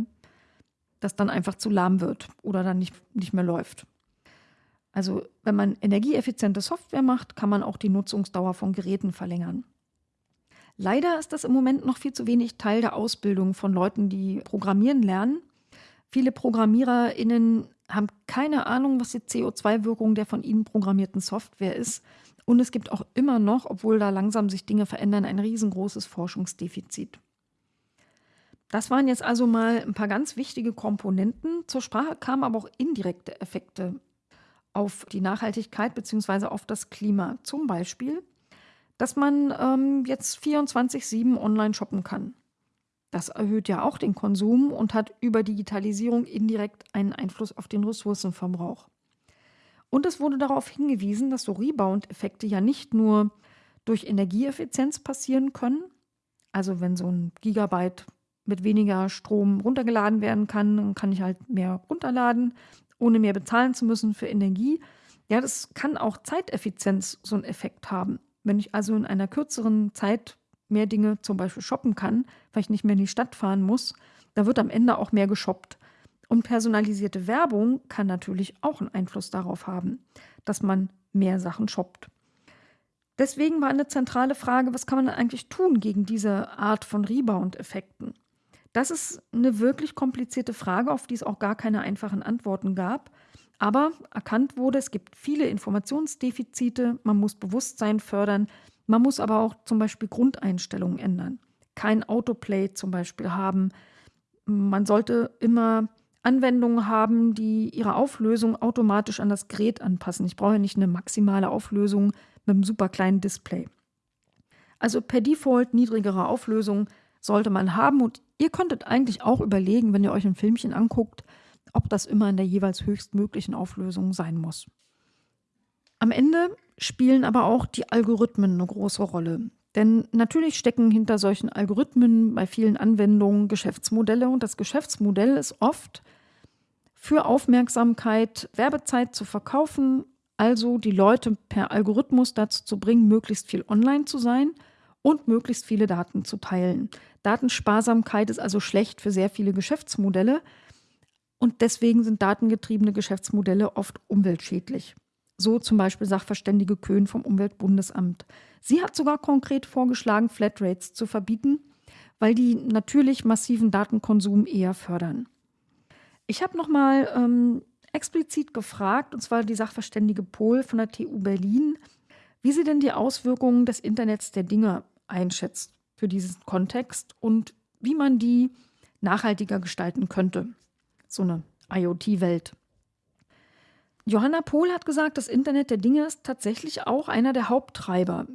[SPEAKER 1] das dann einfach zu lahm wird oder dann nicht, nicht mehr läuft. Also wenn man energieeffiziente Software macht, kann man auch die Nutzungsdauer von Geräten verlängern. Leider ist das im Moment noch viel zu wenig Teil der Ausbildung von Leuten, die programmieren lernen. Viele ProgrammiererInnen haben keine Ahnung, was die CO2-Wirkung der von ihnen programmierten Software ist Und es gibt auch immer noch, obwohl da langsam sich Dinge verändern, ein riesengroßes Forschungsdefizit. Das waren jetzt also mal ein paar ganz wichtige Komponenten. Zur Sprache kamen aber auch indirekte Effekte auf die Nachhaltigkeit bzw. auf das Klima. Zum Beispiel, dass man ähm, jetzt 24-7 online shoppen kann. Das erhöht ja auch den Konsum und hat über Digitalisierung indirekt einen Einfluss auf den Ressourcenverbrauch. Und es wurde darauf hingewiesen, dass so Rebound-Effekte ja nicht nur durch Energieeffizienz passieren können, also wenn so ein Gigabyte mit weniger Strom runtergeladen werden kann, dann kann ich halt mehr runterladen, ohne mehr bezahlen zu müssen für Energie. Ja, das kann auch Zeiteffizienz so einen Effekt haben. Wenn ich also in einer kürzeren Zeit mehr Dinge zum Beispiel shoppen kann, weil ich nicht mehr in die Stadt fahren muss, da wird am Ende auch mehr geshoppt. Und personalisierte Werbung kann natürlich auch einen Einfluss darauf haben, dass man mehr Sachen shoppt. Deswegen war eine zentrale Frage, was kann man eigentlich tun gegen diese Art von Rebound-Effekten? Das ist eine wirklich komplizierte Frage, auf die es auch gar keine einfachen Antworten gab. Aber erkannt wurde, es gibt viele Informationsdefizite, man muss Bewusstsein fördern, man muss aber auch zum Beispiel Grundeinstellungen ändern. Kein Autoplay zum Beispiel haben. Man sollte immer Anwendungen haben, die ihre Auflösung automatisch an das Gerät anpassen. Ich brauche ja nicht eine maximale Auflösung mit einem super kleinen Display. Also per Default niedrigere Auflösung sollte man haben und ihr könntet eigentlich auch überlegen, wenn ihr euch ein Filmchen anguckt, ob das immer in der jeweils höchstmöglichen Auflösung sein muss. Am Ende spielen aber auch die Algorithmen eine große Rolle. Denn natürlich stecken hinter solchen Algorithmen bei vielen Anwendungen Geschäftsmodelle und das Geschäftsmodell ist oft für Aufmerksamkeit Werbezeit zu verkaufen, also die Leute per Algorithmus dazu zu bringen, möglichst viel online zu sein und möglichst viele Daten zu teilen. Datensparsamkeit ist also schlecht für sehr viele Geschäftsmodelle und deswegen sind datengetriebene Geschäftsmodelle oft umweltschädlich. So zum Beispiel Sachverständige Köhn vom Umweltbundesamt. Sie hat sogar konkret vorgeschlagen, Flatrates zu verbieten, weil die natürlich massiven Datenkonsum eher fördern. Ich habe nochmal ähm, explizit gefragt, und zwar die Sachverständige Pohl von der TU Berlin, wie sie denn die Auswirkungen des Internets der Dinge einschätzt für diesen Kontext und wie man die nachhaltiger gestalten könnte. So eine IoT-Welt. Johanna Pohl hat gesagt, das Internet der Dinge ist tatsächlich auch einer der Haupttreiber.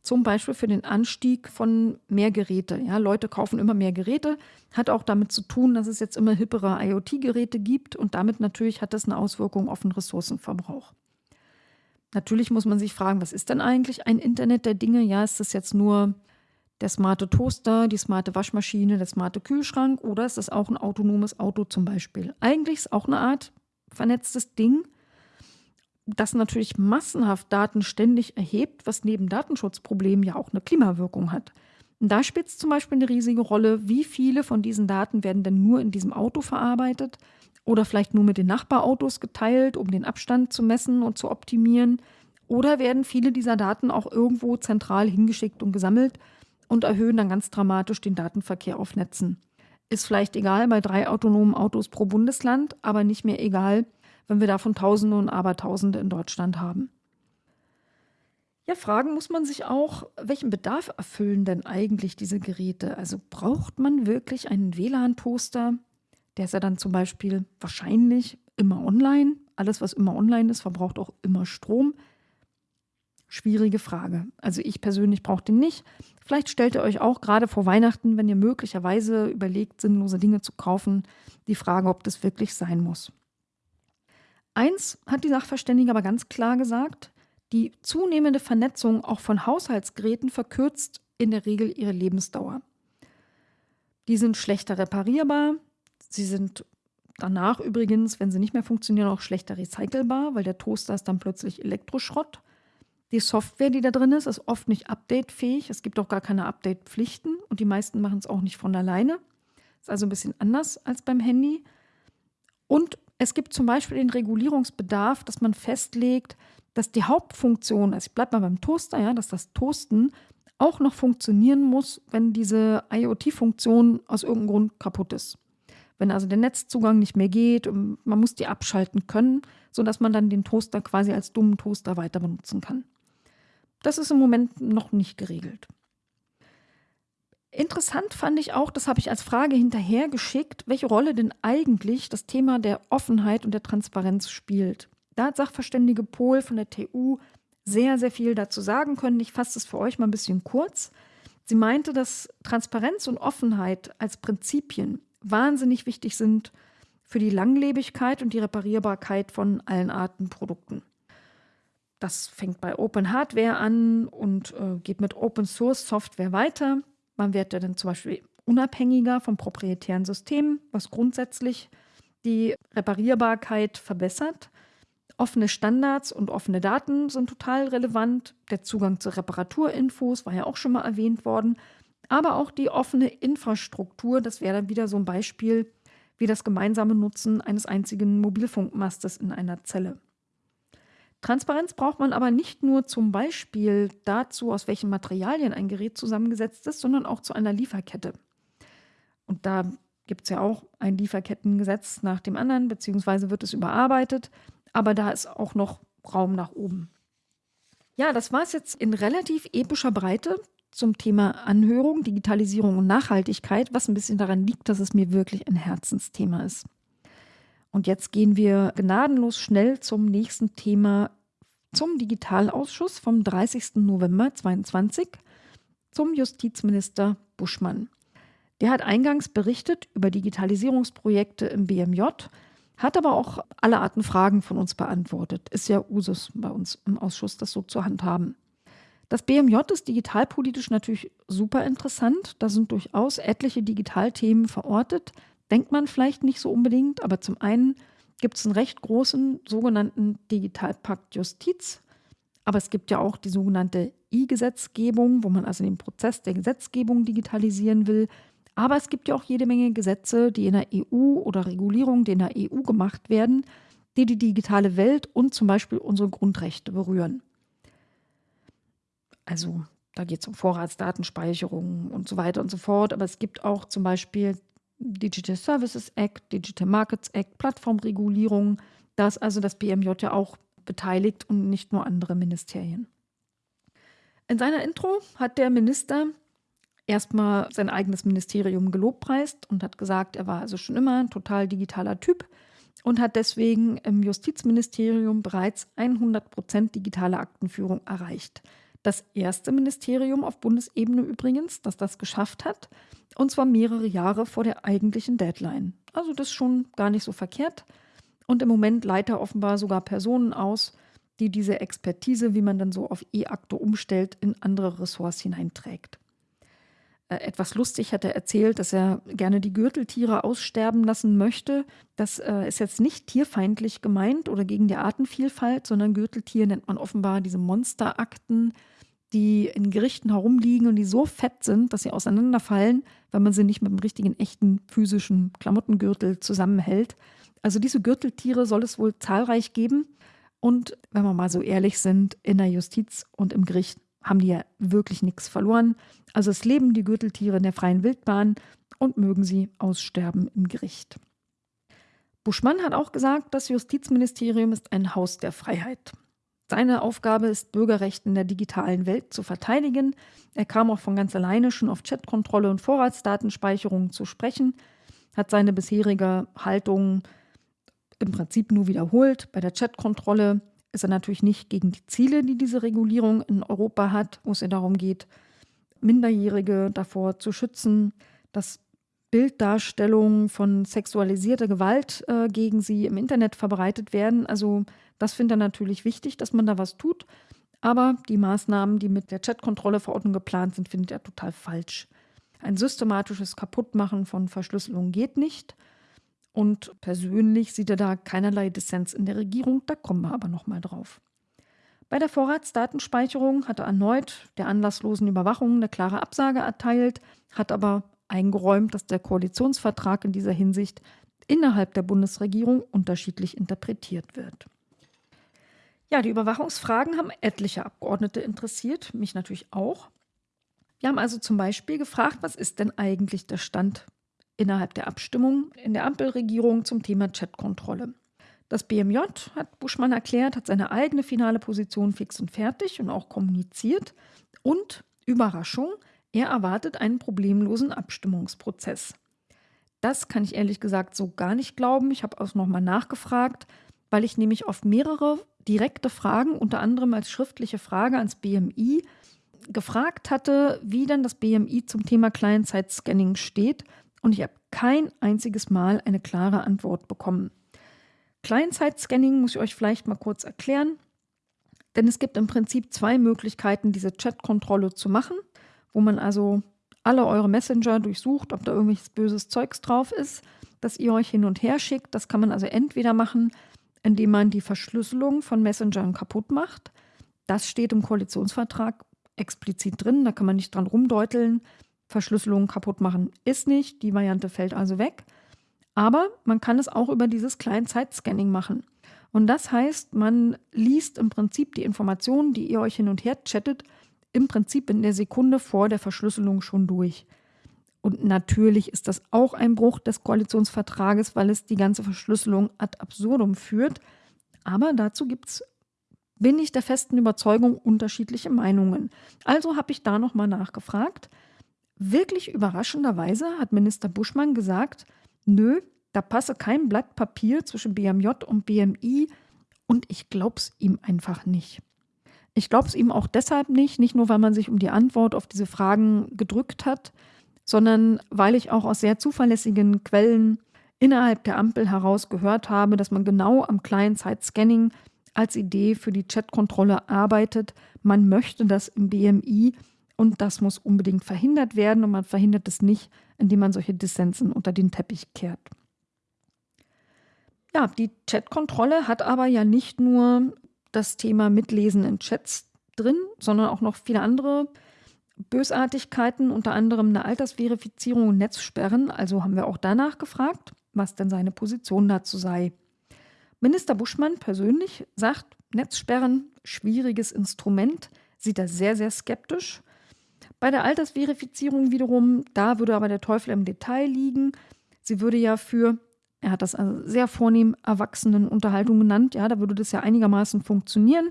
[SPEAKER 1] Zum Beispiel für den Anstieg von mehr Geräte. Ja, Leute kaufen immer mehr Geräte. Hat auch damit zu tun, dass es jetzt immer hippere IoT-Geräte gibt und damit natürlich hat das eine Auswirkung auf den Ressourcenverbrauch. Natürlich muss man sich fragen, was ist denn eigentlich ein Internet der Dinge? Ja, ist das jetzt nur der smarte Toaster, die smarte Waschmaschine, der smarte Kühlschrank oder ist das auch ein autonomes Auto zum Beispiel? Eigentlich ist es auch eine Art vernetztes Ding, das natürlich massenhaft Daten ständig erhebt, was neben Datenschutzproblemen ja auch eine Klimawirkung hat. Da spielt es zum Beispiel eine riesige Rolle, wie viele von diesen Daten werden denn nur in diesem Auto verarbeitet oder vielleicht nur mit den Nachbarautos geteilt, um den Abstand zu messen und zu optimieren. Oder werden viele dieser Daten auch irgendwo zentral hingeschickt und gesammelt und erhöhen dann ganz dramatisch den Datenverkehr auf Netzen. Ist vielleicht egal bei drei autonomen Autos pro Bundesland, aber nicht mehr egal, wenn wir davon Tausende und Abertausende in Deutschland haben. Ja, fragen muss man sich auch, welchen Bedarf erfüllen denn eigentlich diese Geräte? Also braucht man wirklich einen WLAN-Toaster? Der ist ja dann zum Beispiel wahrscheinlich immer online. Alles, was immer online ist, verbraucht auch immer Strom. Schwierige Frage. Also ich persönlich brauche den nicht. Vielleicht stellt ihr euch auch gerade vor Weihnachten, wenn ihr möglicherweise überlegt, sinnlose Dinge zu kaufen, die Frage, ob das wirklich sein muss. Eins hat die Sachverständige aber ganz klar gesagt, die zunehmende Vernetzung auch von Haushaltsgeräten verkürzt in der Regel ihre Lebensdauer. Die sind schlechter reparierbar, sie sind danach übrigens, wenn sie nicht mehr funktionieren, auch schlechter recycelbar, weil der Toaster ist dann plötzlich Elektroschrott. Die Software, die da drin ist, ist oft nicht updatefähig. Es gibt auch gar keine Update-Pflichten und die meisten machen es auch nicht von alleine. Ist also ein bisschen anders als beim Handy. Und es gibt zum Beispiel den Regulierungsbedarf, dass man festlegt, dass die Hauptfunktion, also ich bleibe mal beim Toaster, ja, dass das Toasten auch noch funktionieren muss, wenn diese IoT-Funktion aus irgendeinem Grund kaputt ist. Wenn also der Netzzugang nicht mehr geht, und man muss die abschalten können, sodass man dann den Toaster quasi als dummen Toaster weiter benutzen kann. Das ist im Moment noch nicht geregelt. Interessant fand ich auch, das habe ich als Frage hinterhergeschickt, welche Rolle denn eigentlich das Thema der Offenheit und der Transparenz spielt. Da hat Sachverständige Pohl von der TU sehr, sehr viel dazu sagen können. Ich fasse es für euch mal ein bisschen kurz. Sie meinte, dass Transparenz und Offenheit als Prinzipien wahnsinnig wichtig sind für die Langlebigkeit und die Reparierbarkeit von allen Arten Produkten. Das fängt bei Open Hardware an und äh, geht mit Open Source Software weiter. Man wird ja dann zum Beispiel unabhängiger vom proprietären System, was grundsätzlich die Reparierbarkeit verbessert. Offene Standards und offene Daten sind total relevant. Der Zugang zu Reparaturinfos war ja auch schon mal erwähnt worden. Aber auch die offene Infrastruktur, das wäre dann wieder so ein Beispiel wie das gemeinsame Nutzen eines einzigen Mobilfunkmastes in einer Zelle. Transparenz braucht man aber nicht nur zum Beispiel dazu, aus welchen Materialien ein Gerät zusammengesetzt ist, sondern auch zu einer Lieferkette. Und da gibt es ja auch ein Lieferkettengesetz nach dem anderen, beziehungsweise wird es überarbeitet, aber da ist auch noch Raum nach oben. Ja, das war es jetzt in relativ epischer Breite zum Thema Anhörung, Digitalisierung und Nachhaltigkeit, was ein bisschen daran liegt, dass es mir wirklich ein Herzensthema ist. Und jetzt gehen wir gnadenlos schnell zum nächsten Thema, zum Digitalausschuss vom 30. November 2022, zum Justizminister Buschmann. Der hat eingangs berichtet über Digitalisierungsprojekte im BMJ, hat aber auch alle Arten Fragen von uns beantwortet. Ist ja Usus bei uns im Ausschuss, das so zu handhaben. Das BMJ ist digitalpolitisch natürlich super interessant. Da sind durchaus etliche Digitalthemen verortet. Denkt man vielleicht nicht so unbedingt, aber zum einen gibt es einen recht großen sogenannten Digitalpakt Justiz. Aber es gibt ja auch die sogenannte E-Gesetzgebung, wo man also den Prozess der Gesetzgebung digitalisieren will. Aber es gibt ja auch jede Menge Gesetze, die in der EU oder Regulierungen, die in der EU gemacht werden, die die digitale Welt und zum Beispiel unsere Grundrechte berühren. Also da geht es um Vorratsdatenspeicherung und so weiter und so fort. Aber es gibt auch zum Beispiel Digital Services Act, Digital Markets Act, Plattformregulierung. Da ist also das BMJ ja auch beteiligt und nicht nur andere Ministerien. In seiner Intro hat der Minister erstmal sein eigenes Ministerium gelobpreist und hat gesagt, er war also schon immer ein total digitaler Typ und hat deswegen im Justizministerium bereits 100% digitale Aktenführung erreicht. Das erste Ministerium auf Bundesebene übrigens, das das geschafft hat. Und zwar mehrere Jahre vor der eigentlichen Deadline. Also das ist schon gar nicht so verkehrt. Und im Moment leitet er offenbar sogar Personen aus, die diese Expertise, wie man dann so auf E-Akte umstellt, in andere Ressorts hineinträgt. Äh, etwas lustig hat er erzählt, dass er gerne die Gürteltiere aussterben lassen möchte. Das äh, ist jetzt nicht tierfeindlich gemeint oder gegen die Artenvielfalt, sondern Gürteltier nennt man offenbar diese Monsterakten, die in Gerichten herumliegen und die so fett sind, dass sie auseinanderfallen, wenn man sie nicht mit einem richtigen, echten, physischen Klamottengürtel zusammenhält. Also diese Gürteltiere soll es wohl zahlreich geben. Und wenn wir mal so ehrlich sind, in der Justiz und im Gericht haben die ja wirklich nichts verloren. Also es leben die Gürteltiere in der freien Wildbahn und mögen sie aussterben im Gericht. Buschmann hat auch gesagt, das Justizministerium ist ein Haus der Freiheit. Seine Aufgabe ist, Bürgerrechte in der digitalen Welt zu verteidigen. Er kam auch von ganz alleine schon auf Chatkontrolle und Vorratsdatenspeicherung zu sprechen, hat seine bisherige Haltung im Prinzip nur wiederholt. Bei der Chatkontrolle ist er natürlich nicht gegen die Ziele, die diese Regulierung in Europa hat, wo es ja darum geht, Minderjährige davor zu schützen, dass Bilddarstellungen von sexualisierter Gewalt äh, gegen sie im Internet verbreitet werden. Also das findet er natürlich wichtig, dass man da was tut. Aber die Maßnahmen, die mit der Chatkontrolleverordnung geplant sind, findet er total falsch. Ein systematisches Kaputtmachen von Verschlüsselung geht nicht. Und persönlich sieht er da keinerlei Dissens in der Regierung, da kommen wir aber nochmal drauf. Bei der Vorratsdatenspeicherung hat er erneut der anlasslosen Überwachung eine klare Absage erteilt, hat aber eingeräumt, dass der Koalitionsvertrag in dieser Hinsicht innerhalb der Bundesregierung unterschiedlich interpretiert wird. Ja, die Überwachungsfragen haben etliche Abgeordnete interessiert, mich natürlich auch. Wir haben also zum Beispiel gefragt, was ist denn eigentlich der Stand innerhalb der Abstimmung in der Ampelregierung zum Thema Chatkontrolle. Das BMJ, hat Buschmann erklärt, hat seine eigene finale Position fix und fertig und auch kommuniziert. Und Überraschung, er erwartet einen problemlosen Abstimmungsprozess. Das kann ich ehrlich gesagt so gar nicht glauben. Ich habe auch nochmal nachgefragt, weil ich nämlich auf mehrere direkte Fragen, unter anderem als schriftliche Frage ans BMI, gefragt hatte, wie denn das BMI zum Thema Client-Side-Scanning steht. Und ich habe kein einziges Mal eine klare Antwort bekommen. Client-Side-Scanning muss ich euch vielleicht mal kurz erklären. Denn es gibt im Prinzip zwei Möglichkeiten, diese Chat-Kontrolle zu machen, wo man also alle eure Messenger durchsucht, ob da irgendwelches böses Zeugs drauf ist, das ihr euch hin und her schickt. Das kann man also entweder machen, indem man die Verschlüsselung von Messengern kaputt macht. Das steht im Koalitionsvertrag explizit drin, da kann man nicht dran rumdeuteln. Verschlüsselung kaputt machen ist nicht, die Variante fällt also weg. Aber man kann es auch über dieses Client-Side-Scanning machen. Und das heißt, man liest im Prinzip die Informationen, die ihr euch hin und her chattet, im Prinzip in der Sekunde vor der Verschlüsselung schon durch. Und natürlich ist das auch ein Bruch des Koalitionsvertrages, weil es die ganze Verschlüsselung ad absurdum führt. Aber dazu gibt es, bin ich der festen Überzeugung, unterschiedliche Meinungen. Also habe ich da nochmal nachgefragt. Wirklich überraschenderweise hat Minister Buschmann gesagt, nö, da passe kein Blatt Papier zwischen BMJ und BMI und ich glaube es ihm einfach nicht. Ich glaube es ihm auch deshalb nicht, nicht nur weil man sich um die Antwort auf diese Fragen gedrückt hat, sondern weil ich auch aus sehr zuverlässigen Quellen innerhalb der Ampel heraus gehört habe, dass man genau am Client-Side-Scanning als Idee für die Chat-Kontrolle arbeitet. Man möchte das im BMI und das muss unbedingt verhindert werden und man verhindert es nicht, indem man solche Dissensen unter den Teppich kehrt. Ja, die Chat-Kontrolle hat aber ja nicht nur das Thema Mitlesen in Chats drin, sondern auch noch viele andere Bösartigkeiten, unter anderem eine Altersverifizierung und Netzsperren. Also haben wir auch danach gefragt, was denn seine Position dazu sei. Minister Buschmann persönlich sagt, Netzsperren, schwieriges Instrument, sieht er sehr, sehr skeptisch. Bei der Altersverifizierung wiederum, da würde aber der Teufel im Detail liegen. Sie würde ja für, er hat das also sehr vornehm Erwachsenenunterhaltung genannt, ja, da würde das ja einigermaßen funktionieren.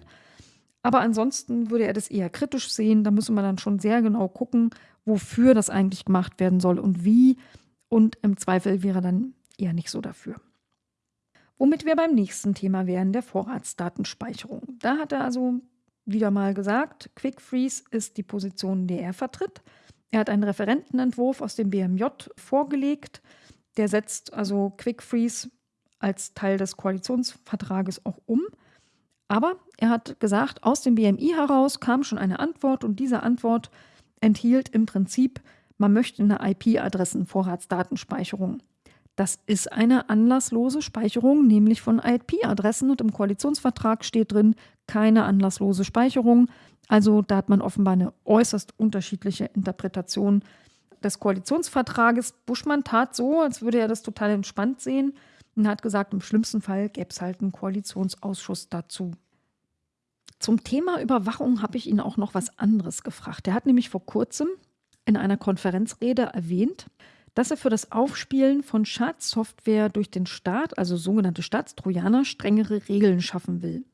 [SPEAKER 1] Aber ansonsten würde er das eher kritisch sehen. Da müssen wir dann schon sehr genau gucken, wofür das eigentlich gemacht werden soll und wie. Und im Zweifel wäre dann eher nicht so dafür. Womit wir beim nächsten Thema wären, der Vorratsdatenspeicherung. Da hat er also wieder mal gesagt, Quick Freeze ist die Position, die er vertritt. Er hat einen Referentenentwurf aus dem BMJ vorgelegt. Der setzt also Quick Freeze als Teil des Koalitionsvertrages auch um. Aber er hat gesagt, aus dem BMI heraus kam schon eine Antwort und diese Antwort enthielt im Prinzip, man möchte eine IP-Adressen-Vorratsdatenspeicherung. Das ist eine anlasslose Speicherung, nämlich von IP-Adressen. Und im Koalitionsvertrag steht drin, keine anlasslose Speicherung. Also da hat man offenbar eine äußerst unterschiedliche Interpretation des Koalitionsvertrages. Buschmann tat so, als würde er das total entspannt sehen und hat gesagt, im schlimmsten Fall gäbe es halt einen Koalitionsausschuss dazu. Zum Thema Überwachung habe ich ihn auch noch was anderes gefragt. Er hat nämlich vor kurzem in einer Konferenzrede erwähnt, dass er für das Aufspielen von Schadsoftware durch den Staat, also sogenannte Staatstrojaner, strengere Regeln schaffen will.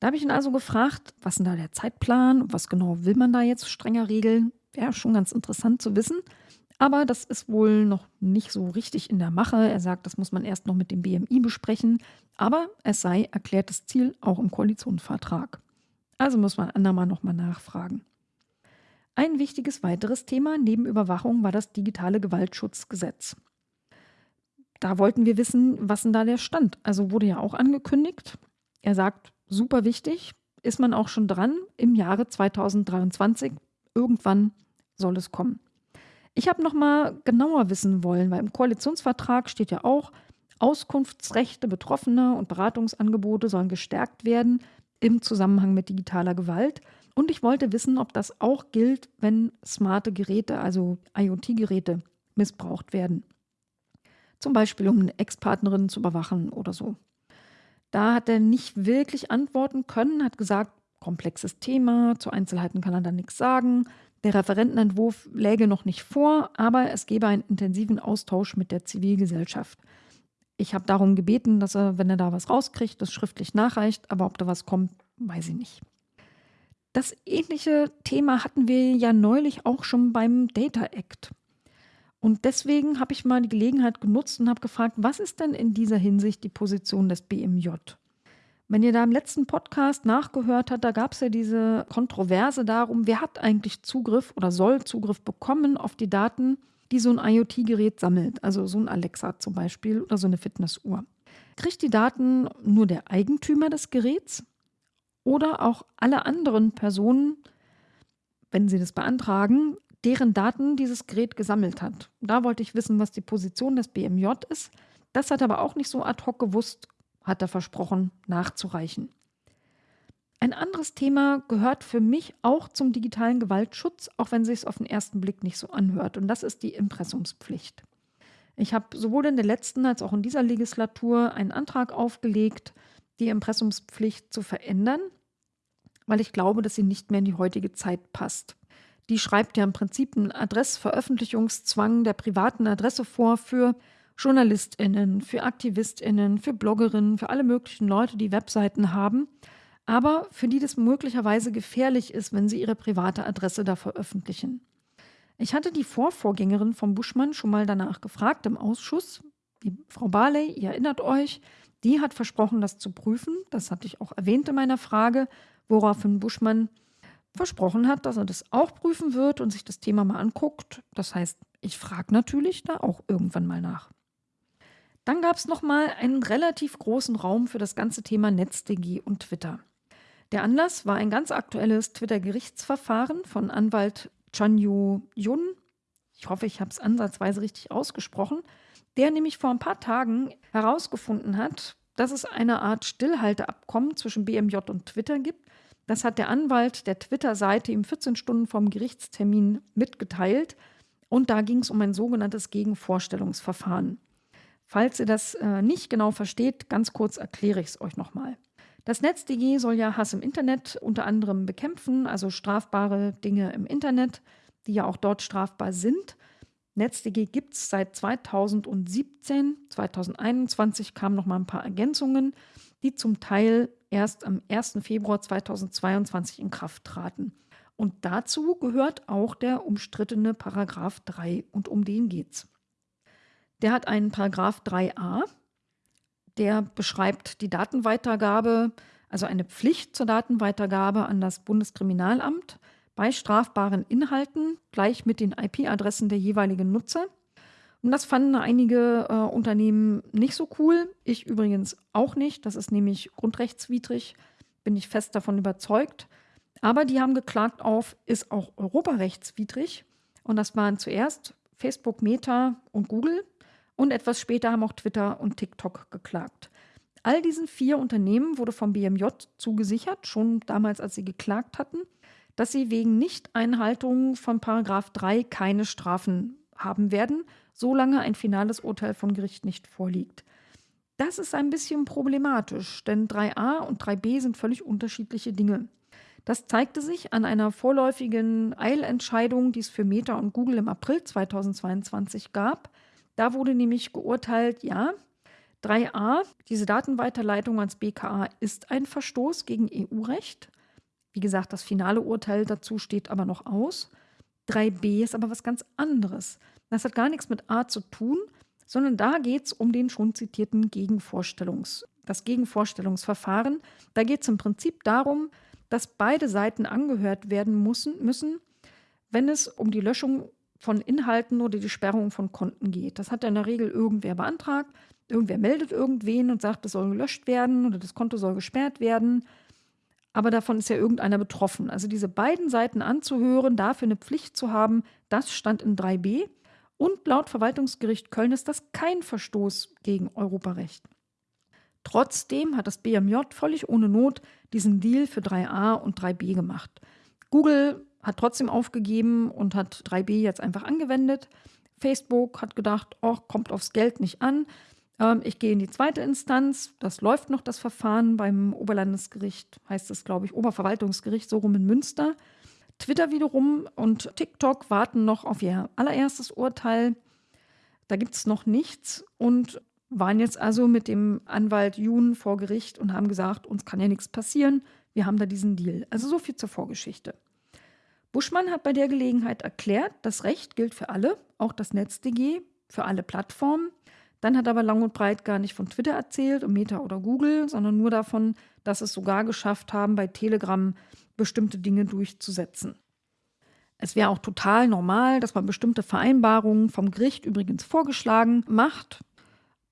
[SPEAKER 1] Da habe ich ihn also gefragt, was ist denn da der Zeitplan? Was genau will man da jetzt strenger regeln? Wäre schon ganz interessant zu wissen. Aber das ist wohl noch nicht so richtig in der Mache. Er sagt, das muss man erst noch mit dem BMI besprechen. Aber es sei erklärtes Ziel auch im Koalitionsvertrag. Also muss man andermal nochmal nachfragen. Ein wichtiges weiteres Thema neben Überwachung war das digitale Gewaltschutzgesetz. Da wollten wir wissen, was denn da der Stand? Also wurde ja auch angekündigt. Er sagt, super wichtig, ist man auch schon dran. Im Jahre 2023, irgendwann soll es kommen. Ich habe noch mal genauer wissen wollen, weil im Koalitionsvertrag steht ja auch, Auskunftsrechte Betroffener und Beratungsangebote sollen gestärkt werden im Zusammenhang mit digitaler Gewalt. Und ich wollte wissen, ob das auch gilt, wenn smarte Geräte, also IoT-Geräte, missbraucht werden. Zum Beispiel, um eine Ex-Partnerin zu überwachen oder so. Da hat er nicht wirklich antworten können, hat gesagt, komplexes Thema, zu Einzelheiten kann er dann nichts sagen. Der Referentenentwurf läge noch nicht vor, aber es gebe einen intensiven Austausch mit der Zivilgesellschaft. Ich habe darum gebeten, dass er, wenn er da was rauskriegt, das schriftlich nachreicht, aber ob da was kommt, weiß ich nicht. Das ähnliche Thema hatten wir ja neulich auch schon beim Data Act. Und deswegen habe ich mal die Gelegenheit genutzt und habe gefragt, was ist denn in dieser Hinsicht die Position des BMJ? Wenn ihr da im letzten Podcast nachgehört habt, da gab es ja diese Kontroverse darum, wer hat eigentlich Zugriff oder soll Zugriff bekommen auf die Daten, die so ein IoT-Gerät sammelt, also so ein Alexa zum Beispiel oder so eine Fitnessuhr. Kriegt die Daten nur der Eigentümer des Geräts oder auch alle anderen Personen, wenn sie das beantragen, deren Daten dieses Gerät gesammelt hat. Da wollte ich wissen, was die Position des BMJ ist. Das hat aber auch nicht so ad hoc gewusst, hat er versprochen, nachzureichen. Ein anderes Thema gehört für mich auch zum digitalen Gewaltschutz, auch wenn sich es auf den ersten Blick nicht so anhört. Und das ist die Impressumspflicht. Ich habe sowohl in der letzten als auch in dieser Legislatur einen Antrag aufgelegt, die Impressumspflicht zu verändern, weil ich glaube, dass sie nicht mehr in die heutige Zeit passt. Die schreibt ja im Prinzip einen Adressveröffentlichungszwang der privaten Adresse vor für JournalistInnen, für AktivistInnen, für Bloggerinnen, für alle möglichen Leute, die Webseiten haben, aber für die das möglicherweise gefährlich ist, wenn sie ihre private Adresse da veröffentlichen. Ich hatte die Vorvorgängerin vom Buschmann schon mal danach gefragt im Ausschuss, die Frau Barley, ihr erinnert euch, die hat versprochen, das zu prüfen. Das hatte ich auch erwähnt in meiner Frage woraufhin Buschmann versprochen hat, dass er das auch prüfen wird und sich das Thema mal anguckt. Das heißt, ich frage natürlich da auch irgendwann mal nach. Dann gab es nochmal einen relativ großen Raum für das ganze Thema NetzDG und Twitter. Der Anlass war ein ganz aktuelles Twitter-Gerichtsverfahren von Anwalt Chanyu Yun. Ich hoffe, ich habe es ansatzweise richtig ausgesprochen. Der nämlich vor ein paar Tagen herausgefunden hat, dass es eine Art Stillhalteabkommen zwischen BMJ und Twitter gibt, das hat der Anwalt der Twitter-Seite ihm 14 Stunden vom Gerichtstermin mitgeteilt. Und da ging es um ein sogenanntes Gegenvorstellungsverfahren. Falls ihr das äh, nicht genau versteht, ganz kurz erkläre ich es euch nochmal. Das NetzDG soll ja Hass im Internet unter anderem bekämpfen, also strafbare Dinge im Internet, die ja auch dort strafbar sind. NetzDG gibt es seit 2017. 2021 kamen noch mal ein paar Ergänzungen, die zum Teil erst am 1. Februar 2022 in Kraft traten. Und dazu gehört auch der umstrittene Paragraph 3 und um den geht's. Der hat einen Paragraph 3a, der beschreibt die Datenweitergabe, also eine Pflicht zur Datenweitergabe an das Bundeskriminalamt bei strafbaren Inhalten gleich mit den IP-Adressen der jeweiligen Nutzer. Und das fanden einige äh, Unternehmen nicht so cool. Ich übrigens auch nicht. Das ist nämlich grundrechtswidrig, bin ich fest davon überzeugt. Aber die haben geklagt auf, ist auch europarechtswidrig. Und das waren zuerst Facebook, Meta und Google. Und etwas später haben auch Twitter und TikTok geklagt. All diesen vier Unternehmen wurde vom BMJ zugesichert, schon damals, als sie geklagt hatten, dass sie wegen Nichteinhaltung von Paragraph 3 keine Strafen haben werden, solange ein finales Urteil vom Gericht nicht vorliegt. Das ist ein bisschen problematisch, denn 3a und 3b sind völlig unterschiedliche Dinge. Das zeigte sich an einer vorläufigen Eilentscheidung, die es für Meta und Google im April 2022 gab. Da wurde nämlich geurteilt, ja, 3a, diese Datenweiterleitung ans BKA ist ein Verstoß gegen EU-Recht. Wie gesagt, das finale Urteil dazu steht aber noch aus. 3b ist aber was ganz anderes. Das hat gar nichts mit A zu tun, sondern da geht es um den schon zitierten Gegenvorstellungs, das Gegenvorstellungsverfahren. Da geht es im Prinzip darum, dass beide Seiten angehört werden müssen, müssen, wenn es um die Löschung von Inhalten oder die Sperrung von Konten geht. Das hat in der Regel irgendwer beantragt. Irgendwer meldet irgendwen und sagt, das soll gelöscht werden oder das Konto soll gesperrt werden. Aber davon ist ja irgendeiner betroffen. Also diese beiden Seiten anzuhören, dafür eine Pflicht zu haben, das stand in 3b. Und laut Verwaltungsgericht Köln ist das kein Verstoß gegen Europarecht. Trotzdem hat das BMJ völlig ohne Not diesen Deal für 3a und 3b gemacht. Google hat trotzdem aufgegeben und hat 3b jetzt einfach angewendet. Facebook hat gedacht, oh, kommt aufs Geld nicht an. Ähm, ich gehe in die zweite Instanz. Das läuft noch, das Verfahren beim Oberlandesgericht, heißt es, glaube ich, Oberverwaltungsgericht, so rum in Münster. Twitter wiederum und TikTok warten noch auf ihr allererstes Urteil. Da gibt es noch nichts. Und waren jetzt also mit dem Anwalt Jun vor Gericht und haben gesagt, uns kann ja nichts passieren, wir haben da diesen Deal. Also so viel zur Vorgeschichte. Buschmann hat bei der Gelegenheit erklärt, das Recht gilt für alle, auch das NetzDG, für alle Plattformen. Dann hat er aber lang und breit gar nicht von Twitter erzählt und Meta oder Google, sondern nur davon, dass es sogar geschafft haben, bei Telegram bestimmte Dinge durchzusetzen. Es wäre auch total normal, dass man bestimmte Vereinbarungen vom Gericht übrigens vorgeschlagen macht,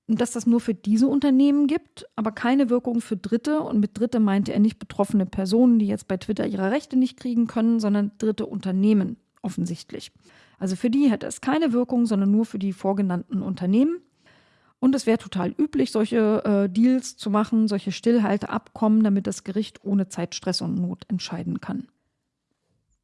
[SPEAKER 1] dass das nur für diese Unternehmen gibt, aber keine Wirkung für Dritte. Und mit Dritte meinte er nicht betroffene Personen, die jetzt bei Twitter ihre Rechte nicht kriegen können, sondern dritte Unternehmen offensichtlich. Also für die hätte es keine Wirkung, sondern nur für die vorgenannten Unternehmen. Und es wäre total üblich, solche äh, Deals zu machen, solche Stillhalteabkommen, damit das Gericht ohne Zeitstress und Not entscheiden kann.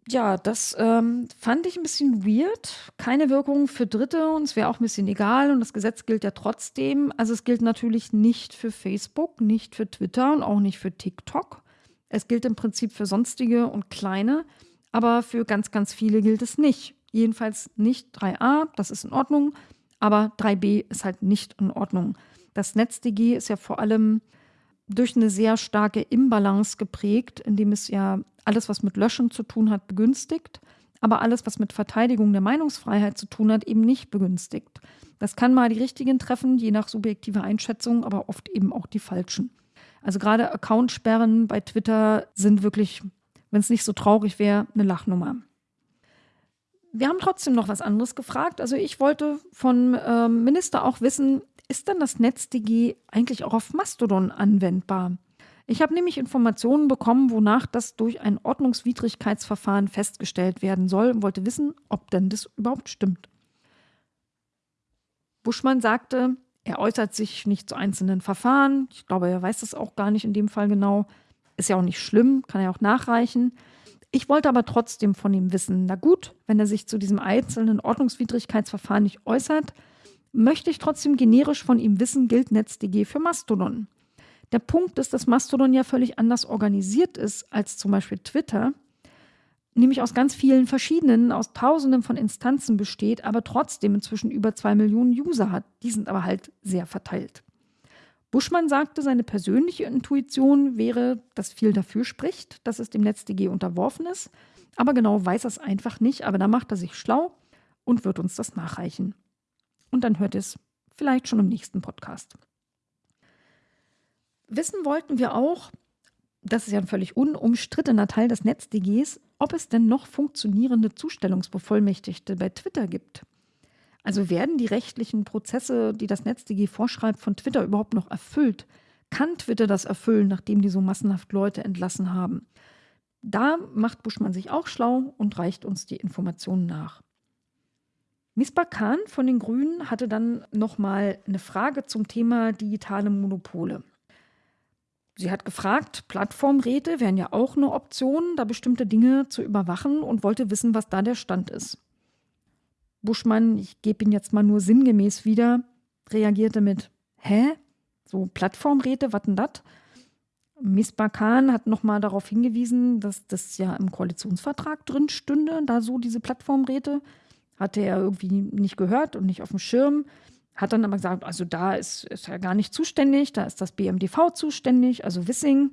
[SPEAKER 1] Ja, das ähm, fand ich ein bisschen weird. Keine Wirkung für Dritte und es wäre auch ein bisschen egal und das Gesetz gilt ja trotzdem. Also es gilt natürlich nicht für Facebook, nicht für Twitter und auch nicht für TikTok. Es gilt im Prinzip für sonstige und kleine, aber für ganz, ganz viele gilt es nicht. Jedenfalls nicht 3a, das ist in Ordnung, aber 3b ist halt nicht in Ordnung. Das NetzDG ist ja vor allem durch eine sehr starke Imbalance geprägt, indem es ja alles, was mit Löschen zu tun hat, begünstigt, aber alles, was mit Verteidigung der Meinungsfreiheit zu tun hat, eben nicht begünstigt. Das kann mal die richtigen treffen, je nach subjektiver Einschätzung, aber oft eben auch die falschen. Also gerade Accountsperren bei Twitter sind wirklich, wenn es nicht so traurig wäre, eine Lachnummer. Wir haben trotzdem noch was anderes gefragt. Also ich wollte von ähm, Minister auch wissen, ist dann das NetzDG eigentlich auch auf Mastodon anwendbar? Ich habe nämlich Informationen bekommen, wonach das durch ein Ordnungswidrigkeitsverfahren festgestellt werden soll und wollte wissen, ob denn das überhaupt stimmt. Buschmann sagte, er äußert sich nicht zu einzelnen Verfahren. Ich glaube, er weiß das auch gar nicht in dem Fall genau. Ist ja auch nicht schlimm, kann er auch nachreichen. Ich wollte aber trotzdem von ihm wissen, na gut, wenn er sich zu diesem einzelnen Ordnungswidrigkeitsverfahren nicht äußert, möchte ich trotzdem generisch von ihm wissen, gilt NetzDG für Mastodon. Der Punkt ist, dass Mastodon ja völlig anders organisiert ist als zum Beispiel Twitter, nämlich aus ganz vielen verschiedenen, aus tausenden von Instanzen besteht, aber trotzdem inzwischen über zwei Millionen User hat. Die sind aber halt sehr verteilt. Buschmann sagte, seine persönliche Intuition wäre, dass viel dafür spricht, dass es dem NetzDG unterworfen ist, aber genau weiß er es einfach nicht, aber da macht er sich schlau und wird uns das nachreichen. Und dann hört es vielleicht schon im nächsten Podcast. Wissen wollten wir auch, das ist ja ein völlig unumstrittener Teil des NetzDGs, ob es denn noch funktionierende Zustellungsbevollmächtigte bei Twitter gibt. Also werden die rechtlichen Prozesse, die das NetzDG vorschreibt, von Twitter überhaupt noch erfüllt? Kann Twitter das erfüllen, nachdem die so massenhaft Leute entlassen haben? Da macht Buschmann sich auch schlau und reicht uns die Informationen nach. Misbah Khan von den Grünen hatte dann nochmal eine Frage zum Thema digitale Monopole. Sie hat gefragt, Plattformräte wären ja auch eine Option, da bestimmte Dinge zu überwachen und wollte wissen, was da der Stand ist. Buschmann, ich gebe ihn jetzt mal nur sinngemäß wieder, reagierte mit Hä? So Plattformräte, was denn das? Misbah Khan hat nochmal darauf hingewiesen, dass das ja im Koalitionsvertrag drin stünde, da so diese Plattformräte. Hatte er irgendwie nicht gehört und nicht auf dem Schirm. Hat dann aber gesagt, also da ist, ist er gar nicht zuständig, da ist das BMDV zuständig, also Wissing.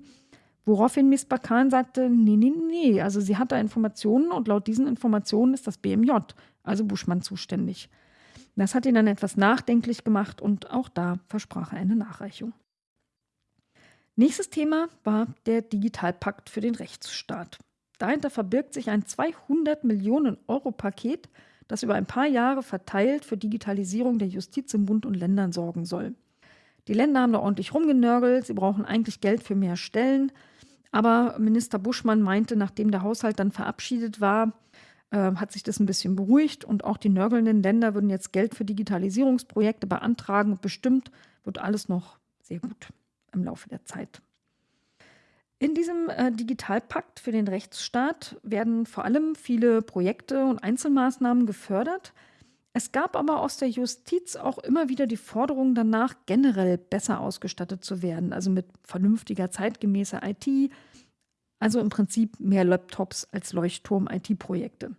[SPEAKER 1] Woraufhin Miss Bakan sagte, nee, nee, nee, also sie hat da Informationen und laut diesen Informationen ist das BMJ, also Buschmann, zuständig. Das hat ihn dann etwas nachdenklich gemacht und auch da versprach er eine Nachreichung. Nächstes Thema war der Digitalpakt für den Rechtsstaat. Dahinter verbirgt sich ein 200 Millionen Euro Paket, das über ein paar Jahre verteilt für Digitalisierung der Justiz in Bund und Ländern sorgen soll. Die Länder haben da ordentlich rumgenörgelt, sie brauchen eigentlich Geld für mehr Stellen. Aber Minister Buschmann meinte, nachdem der Haushalt dann verabschiedet war, äh, hat sich das ein bisschen beruhigt und auch die nörgelnden Länder würden jetzt Geld für Digitalisierungsprojekte beantragen und bestimmt wird alles noch sehr gut im Laufe der Zeit. In diesem äh, Digitalpakt für den Rechtsstaat werden vor allem viele Projekte und Einzelmaßnahmen gefördert. Es gab aber aus der Justiz auch immer wieder die Forderung danach, generell besser ausgestattet zu werden, also mit vernünftiger, zeitgemäßer IT, also im Prinzip mehr Laptops als Leuchtturm-IT-Projekte.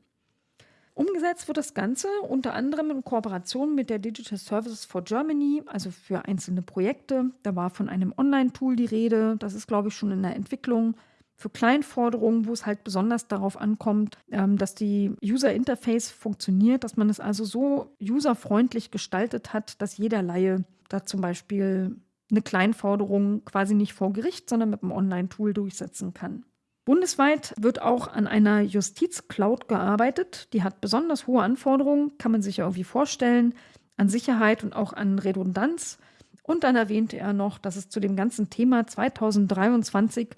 [SPEAKER 1] Umgesetzt wird das Ganze unter anderem in Kooperation mit der Digital Services for Germany, also für einzelne Projekte. Da war von einem Online-Tool die Rede. Das ist, glaube ich, schon in der Entwicklung. Für Kleinforderungen, wo es halt besonders darauf ankommt, ähm, dass die User Interface funktioniert, dass man es also so userfreundlich gestaltet hat, dass jeder Laie da zum Beispiel eine Kleinforderung quasi nicht vor Gericht, sondern mit einem Online-Tool durchsetzen kann. Bundesweit wird auch an einer Justiz-Cloud gearbeitet. Die hat besonders hohe Anforderungen, kann man sich ja irgendwie vorstellen, an Sicherheit und auch an Redundanz. Und dann erwähnte er noch, dass es zu dem ganzen Thema 2023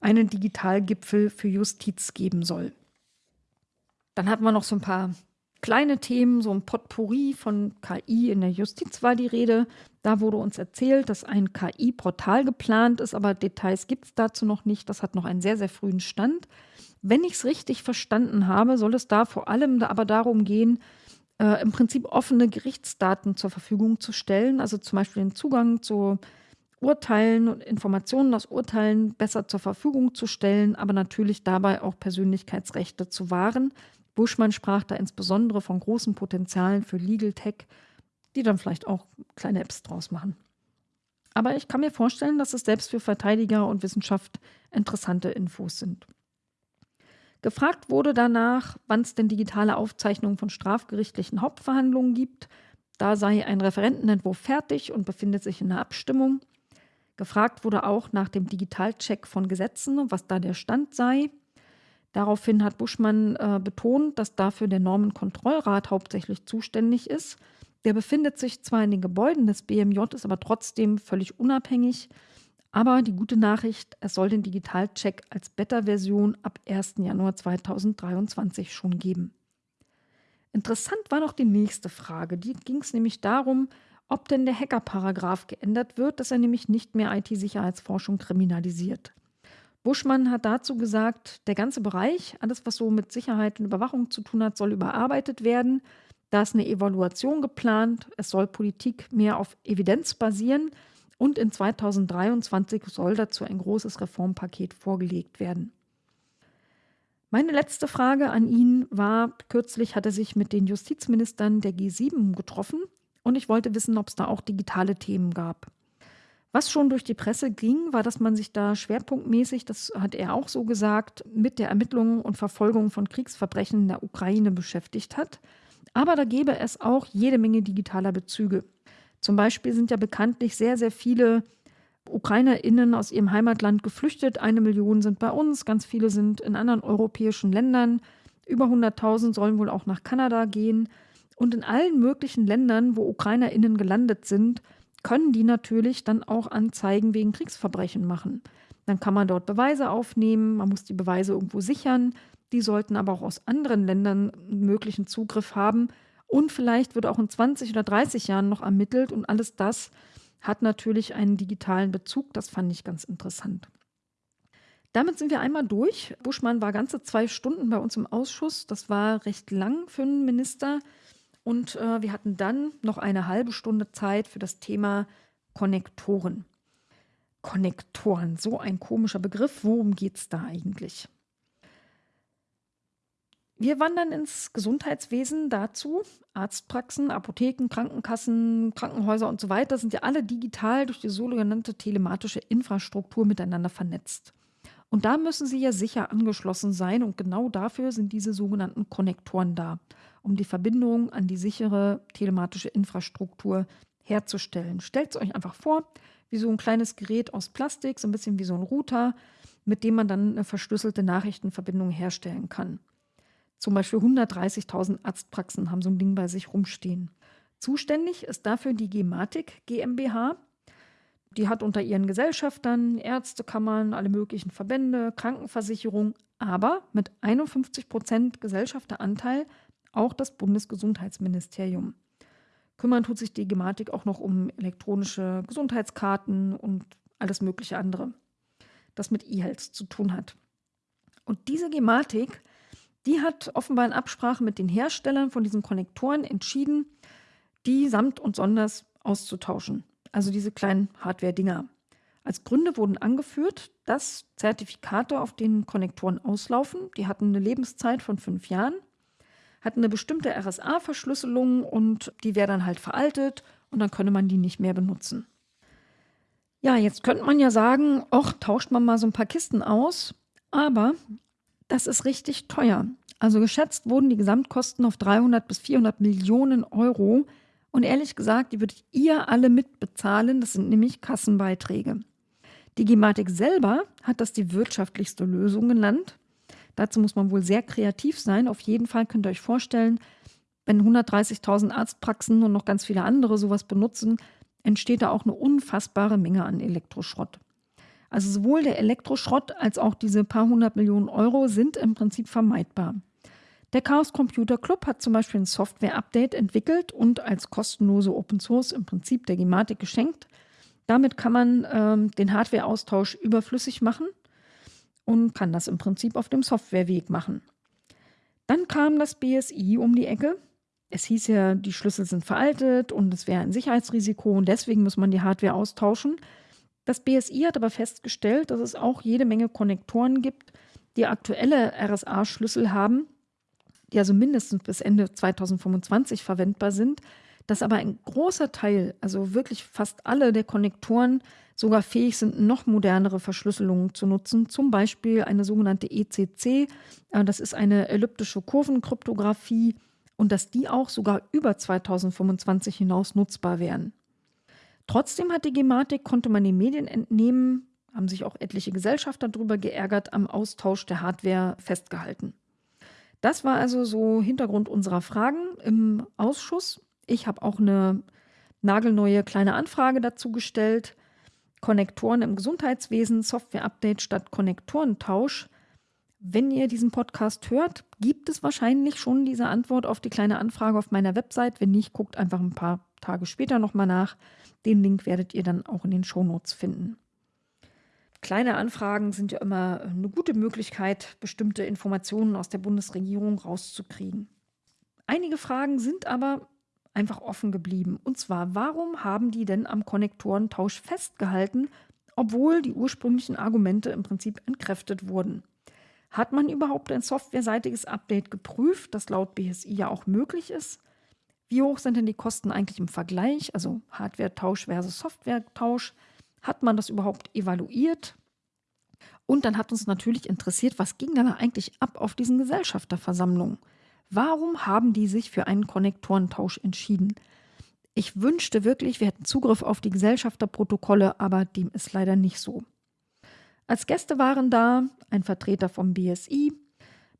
[SPEAKER 1] einen Digitalgipfel für Justiz geben soll. Dann hatten wir noch so ein paar kleine Themen, so ein Potpourri von KI in der Justiz war die Rede. Da wurde uns erzählt, dass ein KI-Portal geplant ist, aber Details gibt es dazu noch nicht. Das hat noch einen sehr, sehr frühen Stand. Wenn ich es richtig verstanden habe, soll es da vor allem aber darum gehen, äh, im Prinzip offene Gerichtsdaten zur Verfügung zu stellen, also zum Beispiel den Zugang zu Urteilen und Informationen aus Urteilen besser zur Verfügung zu stellen, aber natürlich dabei auch Persönlichkeitsrechte zu wahren. Buschmann sprach da insbesondere von großen Potenzialen für Legal Tech, die dann vielleicht auch kleine Apps draus machen. Aber ich kann mir vorstellen, dass es selbst für Verteidiger und Wissenschaft interessante Infos sind. Gefragt wurde danach, wann es denn digitale Aufzeichnungen von strafgerichtlichen Hauptverhandlungen gibt. Da sei ein Referentenentwurf fertig und befindet sich in der Abstimmung. Gefragt wurde auch nach dem Digitalcheck von Gesetzen und was da der Stand sei. Daraufhin hat Buschmann äh, betont, dass dafür der Normenkontrollrat hauptsächlich zuständig ist. Der befindet sich zwar in den Gebäuden des BMJ, ist aber trotzdem völlig unabhängig. Aber die gute Nachricht, es soll den Digitalcheck als Beta-Version ab 1. Januar 2023 schon geben. Interessant war noch die nächste Frage. Die ging es nämlich darum, ob denn der Hacker-Paragraph geändert wird, dass er nämlich nicht mehr IT-Sicherheitsforschung kriminalisiert. Buschmann hat dazu gesagt, der ganze Bereich, alles was so mit Sicherheit und Überwachung zu tun hat, soll überarbeitet werden. Da ist eine Evaluation geplant. Es soll Politik mehr auf Evidenz basieren. Und in 2023 soll dazu ein großes Reformpaket vorgelegt werden. Meine letzte Frage an ihn war, kürzlich hat er sich mit den Justizministern der G7 getroffen und ich wollte wissen, ob es da auch digitale Themen gab. Was schon durch die Presse ging, war, dass man sich da schwerpunktmäßig, das hat er auch so gesagt, mit der Ermittlung und Verfolgung von Kriegsverbrechen in der Ukraine beschäftigt hat. Aber da gäbe es auch jede Menge digitaler Bezüge. Zum Beispiel sind ja bekanntlich sehr, sehr viele UkrainerInnen aus ihrem Heimatland geflüchtet. Eine Million sind bei uns, ganz viele sind in anderen europäischen Ländern. Über 100.000 sollen wohl auch nach Kanada gehen. Und in allen möglichen Ländern, wo UkrainerInnen gelandet sind, können die natürlich dann auch Anzeigen wegen Kriegsverbrechen machen. Dann kann man dort Beweise aufnehmen, man muss die Beweise irgendwo sichern. Die sollten aber auch aus anderen Ländern möglichen Zugriff haben. Und vielleicht wird auch in 20 oder 30 Jahren noch ermittelt. Und alles das hat natürlich einen digitalen Bezug. Das fand ich ganz interessant. Damit sind wir einmal durch. Buschmann war ganze zwei Stunden bei uns im Ausschuss. Das war recht lang für einen Minister. Und äh, wir hatten dann noch eine halbe Stunde Zeit für das Thema Konnektoren. Konnektoren, so ein komischer Begriff. Worum geht es da eigentlich? Wir wandern ins Gesundheitswesen dazu. Arztpraxen, Apotheken, Krankenkassen, Krankenhäuser und so weiter sind ja alle digital durch die sogenannte telematische Infrastruktur miteinander vernetzt. Und da müssen sie ja sicher angeschlossen sein und genau dafür sind diese sogenannten Konnektoren da um die Verbindung an die sichere telematische Infrastruktur herzustellen. Stellt es euch einfach vor, wie so ein kleines Gerät aus Plastik, so ein bisschen wie so ein Router, mit dem man dann eine verschlüsselte Nachrichtenverbindung herstellen kann. Zum Beispiel 130.000 Arztpraxen haben so ein Ding bei sich rumstehen. Zuständig ist dafür die Gematik GmbH. Die hat unter ihren Gesellschaftern Ärztekammern, alle möglichen Verbände, Krankenversicherung, aber mit 51 Prozent Gesellschafteranteil auch das Bundesgesundheitsministerium. Kümmern tut sich die Gematik auch noch um elektronische Gesundheitskarten und alles mögliche andere, das mit E-Health zu tun hat. Und diese Gematik, die hat offenbar in Absprache mit den Herstellern von diesen Konnektoren entschieden, die samt und sonders auszutauschen. Also diese kleinen Hardware-Dinger. Als Gründe wurden angeführt, dass Zertifikate auf den Konnektoren auslaufen. Die hatten eine Lebenszeit von fünf Jahren hat eine bestimmte RSA-Verschlüsselung und die wäre dann halt veraltet und dann könne man die nicht mehr benutzen. Ja, jetzt könnte man ja sagen, ach, tauscht man mal so ein paar Kisten aus, aber das ist richtig teuer. Also geschätzt wurden die Gesamtkosten auf 300 bis 400 Millionen Euro. Und ehrlich gesagt, die würdet ihr alle mitbezahlen. Das sind nämlich Kassenbeiträge. Die Gematik selber hat das die wirtschaftlichste Lösung genannt. Dazu muss man wohl sehr kreativ sein. Auf jeden Fall könnt ihr euch vorstellen, wenn 130.000 Arztpraxen und noch ganz viele andere sowas benutzen, entsteht da auch eine unfassbare Menge an Elektroschrott. Also sowohl der Elektroschrott als auch diese paar hundert Millionen Euro sind im Prinzip vermeidbar. Der Chaos Computer Club hat zum Beispiel ein Software-Update entwickelt und als kostenlose Open Source im Prinzip der Gematik geschenkt. Damit kann man ähm, den Hardware-Austausch überflüssig machen und kann das im Prinzip auf dem Softwareweg machen. Dann kam das BSI um die Ecke. Es hieß ja, die Schlüssel sind veraltet und es wäre ein Sicherheitsrisiko und deswegen muss man die Hardware austauschen. Das BSI hat aber festgestellt, dass es auch jede Menge Konnektoren gibt, die aktuelle RSA-Schlüssel haben, die also mindestens bis Ende 2025 verwendbar sind, dass aber ein großer Teil, also wirklich fast alle der Konnektoren sogar fähig sind, noch modernere Verschlüsselungen zu nutzen, zum Beispiel eine sogenannte ECC, äh, das ist eine elliptische Kurvenkryptographie und dass die auch sogar über 2025 hinaus nutzbar wären. Trotzdem hat die Gematik, konnte man den Medien entnehmen, haben sich auch etliche Gesellschafter darüber geärgert, am Austausch der Hardware festgehalten. Das war also so Hintergrund unserer Fragen im Ausschuss. Ich habe auch eine nagelneue kleine Anfrage dazu gestellt. Konnektoren im Gesundheitswesen, Software-Update statt Konnektorentausch. Wenn ihr diesen Podcast hört, gibt es wahrscheinlich schon diese Antwort auf die kleine Anfrage auf meiner Website. Wenn nicht, guckt einfach ein paar Tage später nochmal nach. Den Link werdet ihr dann auch in den Shownotes finden. Kleine Anfragen sind ja immer eine gute Möglichkeit, bestimmte Informationen aus der Bundesregierung rauszukriegen. Einige Fragen sind aber einfach offen geblieben. Und zwar, warum haben die denn am Konnektorentausch festgehalten, obwohl die ursprünglichen Argumente im Prinzip entkräftet wurden? Hat man überhaupt ein softwareseitiges Update geprüft, das laut BSI ja auch möglich ist? Wie hoch sind denn die Kosten eigentlich im Vergleich, also Hardware-Tausch versus Software-Tausch? Hat man das überhaupt evaluiert? Und dann hat uns natürlich interessiert, was ging da eigentlich ab auf diesen Gesellschafterversammlungen? Warum haben die sich für einen Konnektorentausch entschieden? Ich wünschte wirklich, wir hätten Zugriff auf die Gesellschafterprotokolle, aber dem ist leider nicht so. Als Gäste waren da ein Vertreter vom BSI,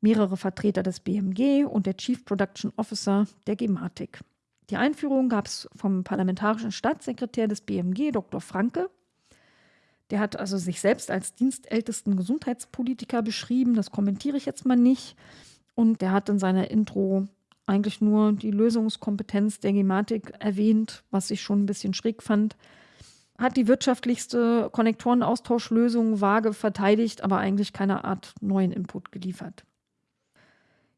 [SPEAKER 1] mehrere Vertreter des BMG und der Chief Production Officer der Gematik. Die Einführung gab es vom parlamentarischen Staatssekretär des BMG, Dr. Franke. Der hat also sich selbst als dienstältesten Gesundheitspolitiker beschrieben. Das kommentiere ich jetzt mal nicht. Und der hat in seiner Intro eigentlich nur die Lösungskompetenz der Gematik erwähnt, was ich schon ein bisschen schräg fand. Hat die wirtschaftlichste Konnektorenaustauschlösung vage verteidigt, aber eigentlich keine Art neuen Input geliefert.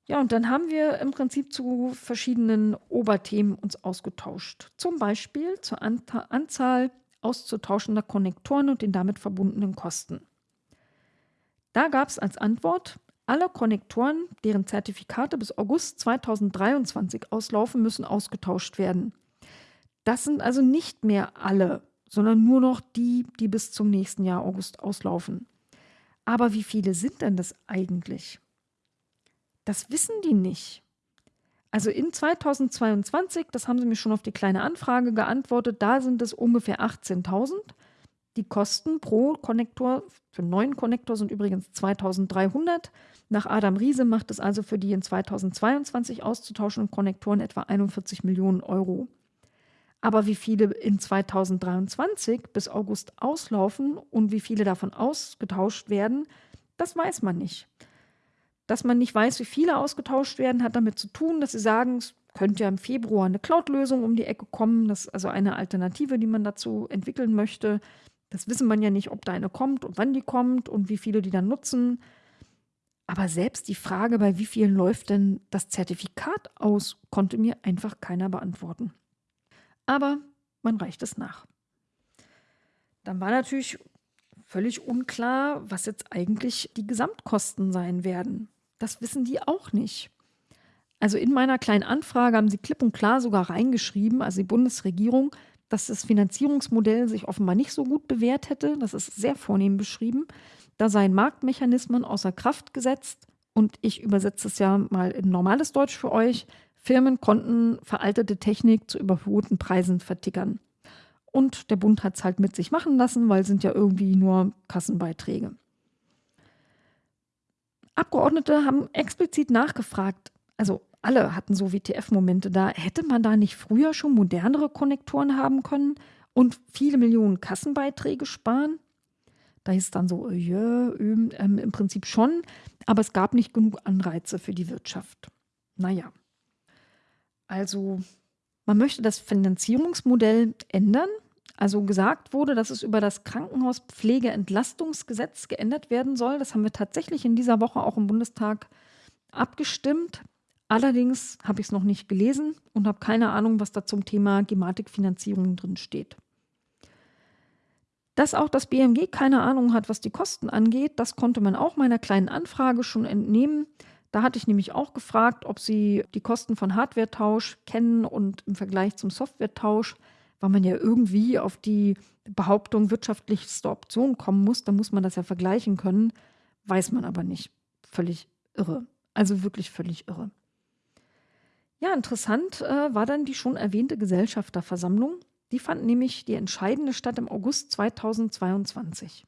[SPEAKER 1] Ja, und dann haben wir im Prinzip zu verschiedenen Oberthemen uns ausgetauscht. Zum Beispiel zur Anzahl auszutauschender Konnektoren und den damit verbundenen Kosten. Da gab es als Antwort, alle Konnektoren, deren Zertifikate bis August 2023 auslaufen, müssen ausgetauscht werden. Das sind also nicht mehr alle, sondern nur noch die, die bis zum nächsten Jahr August auslaufen. Aber wie viele sind denn das eigentlich? Das wissen die nicht. Also in 2022, das haben sie mir schon auf die kleine Anfrage geantwortet, da sind es ungefähr 18.000. Die Kosten pro Konnektor für einen neuen Konnektor sind übrigens 2300. Nach Adam Riese macht es also für die in 2022 auszutauschenden Konnektoren etwa 41 Millionen Euro. Aber wie viele in 2023 bis August auslaufen und wie viele davon ausgetauscht werden, das weiß man nicht. Dass man nicht weiß, wie viele ausgetauscht werden, hat damit zu tun, dass sie sagen, es könnte ja im Februar eine Cloud-Lösung um die Ecke kommen. Das ist also eine Alternative, die man dazu entwickeln möchte. Das wissen man ja nicht, ob da eine kommt und wann die kommt und wie viele die dann nutzen. Aber selbst die Frage, bei wie vielen läuft denn das Zertifikat aus, konnte mir einfach keiner beantworten. Aber man reicht es nach. Dann war natürlich völlig unklar, was jetzt eigentlich die Gesamtkosten sein werden. Das wissen die auch nicht. Also in meiner kleinen Anfrage haben sie klipp und klar sogar reingeschrieben, also die Bundesregierung, dass das Finanzierungsmodell sich offenbar nicht so gut bewährt hätte. Das ist sehr vornehm beschrieben. Da seien Marktmechanismen außer Kraft gesetzt. Und ich übersetze es ja mal in normales Deutsch für euch. Firmen konnten veraltete Technik zu überholten Preisen vertickern. Und der Bund hat es halt mit sich machen lassen, weil es sind ja irgendwie nur Kassenbeiträge. Abgeordnete haben explizit nachgefragt, also alle hatten so WTF-Momente da. Hätte man da nicht früher schon modernere Konnektoren haben können und viele Millionen Kassenbeiträge sparen? Da ist dann so, ja, ähm, im Prinzip schon, aber es gab nicht genug Anreize für die Wirtschaft. Naja, also man möchte das Finanzierungsmodell ändern. Also gesagt wurde, dass es über das Krankenhauspflegeentlastungsgesetz geändert werden soll. Das haben wir tatsächlich in dieser Woche auch im Bundestag abgestimmt. Allerdings habe ich es noch nicht gelesen und habe keine Ahnung, was da zum Thema Gematikfinanzierung drin steht. Dass auch das BMG keine Ahnung hat, was die Kosten angeht, das konnte man auch meiner kleinen Anfrage schon entnehmen. Da hatte ich nämlich auch gefragt, ob sie die Kosten von Hardware-Tausch kennen und im Vergleich zum Software-Tausch, weil man ja irgendwie auf die Behauptung wirtschaftlichste Option kommen muss, dann muss man das ja vergleichen können, weiß man aber nicht. Völlig irre. Also wirklich völlig irre. Ja, interessant äh, war dann die schon erwähnte Gesellschafterversammlung. Die fand nämlich die entscheidende statt im August 2022.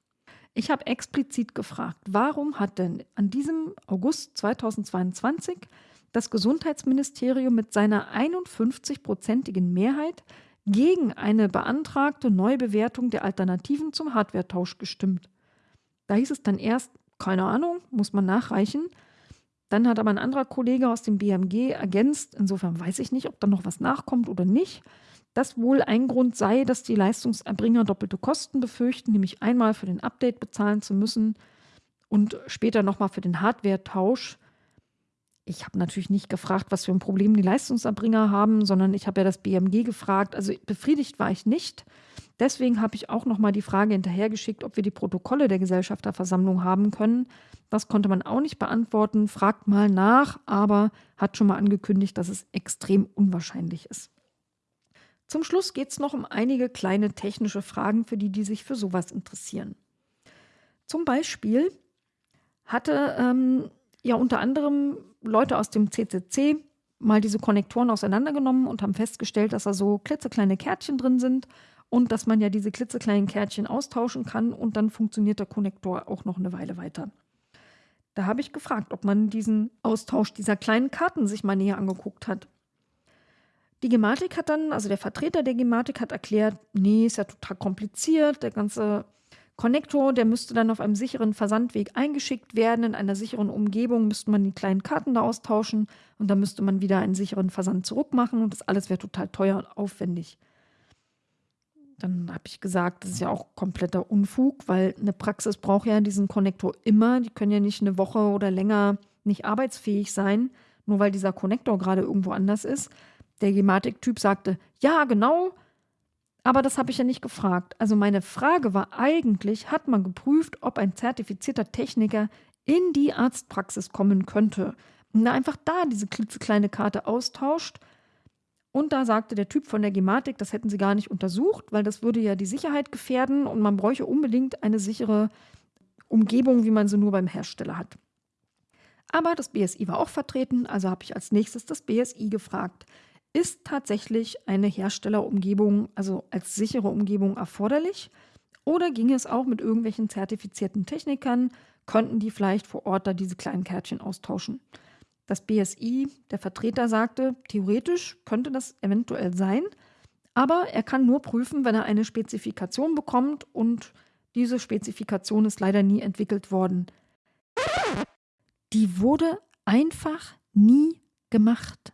[SPEAKER 1] Ich habe explizit gefragt, warum hat denn an diesem August 2022 das Gesundheitsministerium mit seiner 51-prozentigen Mehrheit gegen eine beantragte Neubewertung der Alternativen zum Hardware-Tausch gestimmt. Da hieß es dann erst, keine Ahnung, muss man nachreichen. Dann hat aber ein anderer Kollege aus dem BMG ergänzt, insofern weiß ich nicht, ob da noch was nachkommt oder nicht, dass wohl ein Grund sei, dass die Leistungserbringer doppelte Kosten befürchten, nämlich einmal für den Update bezahlen zu müssen und später nochmal für den Hardware-Tausch. Ich habe natürlich nicht gefragt, was für ein Problem die Leistungserbringer haben, sondern ich habe ja das BMG gefragt. Also befriedigt war ich nicht. Deswegen habe ich auch nochmal die Frage hinterhergeschickt, ob wir die Protokolle der Gesellschafterversammlung haben können. Das konnte man auch nicht beantworten. Fragt mal nach, aber hat schon mal angekündigt, dass es extrem unwahrscheinlich ist. Zum Schluss geht es noch um einige kleine technische Fragen, für die, die sich für sowas interessieren. Zum Beispiel hatte ähm, ja unter anderem Leute aus dem CCC mal diese Konnektoren auseinandergenommen und haben festgestellt, dass da so klitzekleine Kärtchen drin sind und dass man ja diese klitzekleinen Kärtchen austauschen kann und dann funktioniert der Konnektor auch noch eine Weile weiter. Da habe ich gefragt, ob man diesen Austausch dieser kleinen Karten sich mal näher angeguckt hat. Die Gematik hat dann, also der Vertreter der Gematik hat erklärt, nee, ist ja total kompliziert, der ganze Konnektor, der müsste dann auf einem sicheren Versandweg eingeschickt werden. In einer sicheren Umgebung müsste man die kleinen Karten da austauschen und dann müsste man wieder einen sicheren Versand zurückmachen und das alles wäre total teuer und aufwendig. Dann habe ich gesagt, das ist ja auch kompletter Unfug, weil eine Praxis braucht ja diesen Konnektor immer. Die können ja nicht eine Woche oder länger nicht arbeitsfähig sein, nur weil dieser Konnektor gerade irgendwo anders ist. Der Gematik-Typ sagte, ja, genau, aber das habe ich ja nicht gefragt. Also meine Frage war eigentlich, hat man geprüft, ob ein zertifizierter Techniker in die Arztpraxis kommen könnte und einfach da diese klitzekleine Karte austauscht und da sagte der Typ von der Gematik, das hätten sie gar nicht untersucht, weil das würde ja die Sicherheit gefährden und man bräuchte unbedingt eine sichere Umgebung, wie man sie nur beim Hersteller hat. Aber das BSI war auch vertreten, also habe ich als nächstes das BSI gefragt. Ist tatsächlich eine Herstellerumgebung, also als sichere Umgebung erforderlich? Oder ging es auch mit irgendwelchen zertifizierten Technikern? Könnten die vielleicht vor Ort da diese kleinen Kärtchen austauschen? Das BSI, der Vertreter sagte, theoretisch könnte das eventuell sein, aber er kann nur prüfen, wenn er eine Spezifikation bekommt und diese Spezifikation ist leider nie entwickelt worden. Die wurde einfach nie gemacht.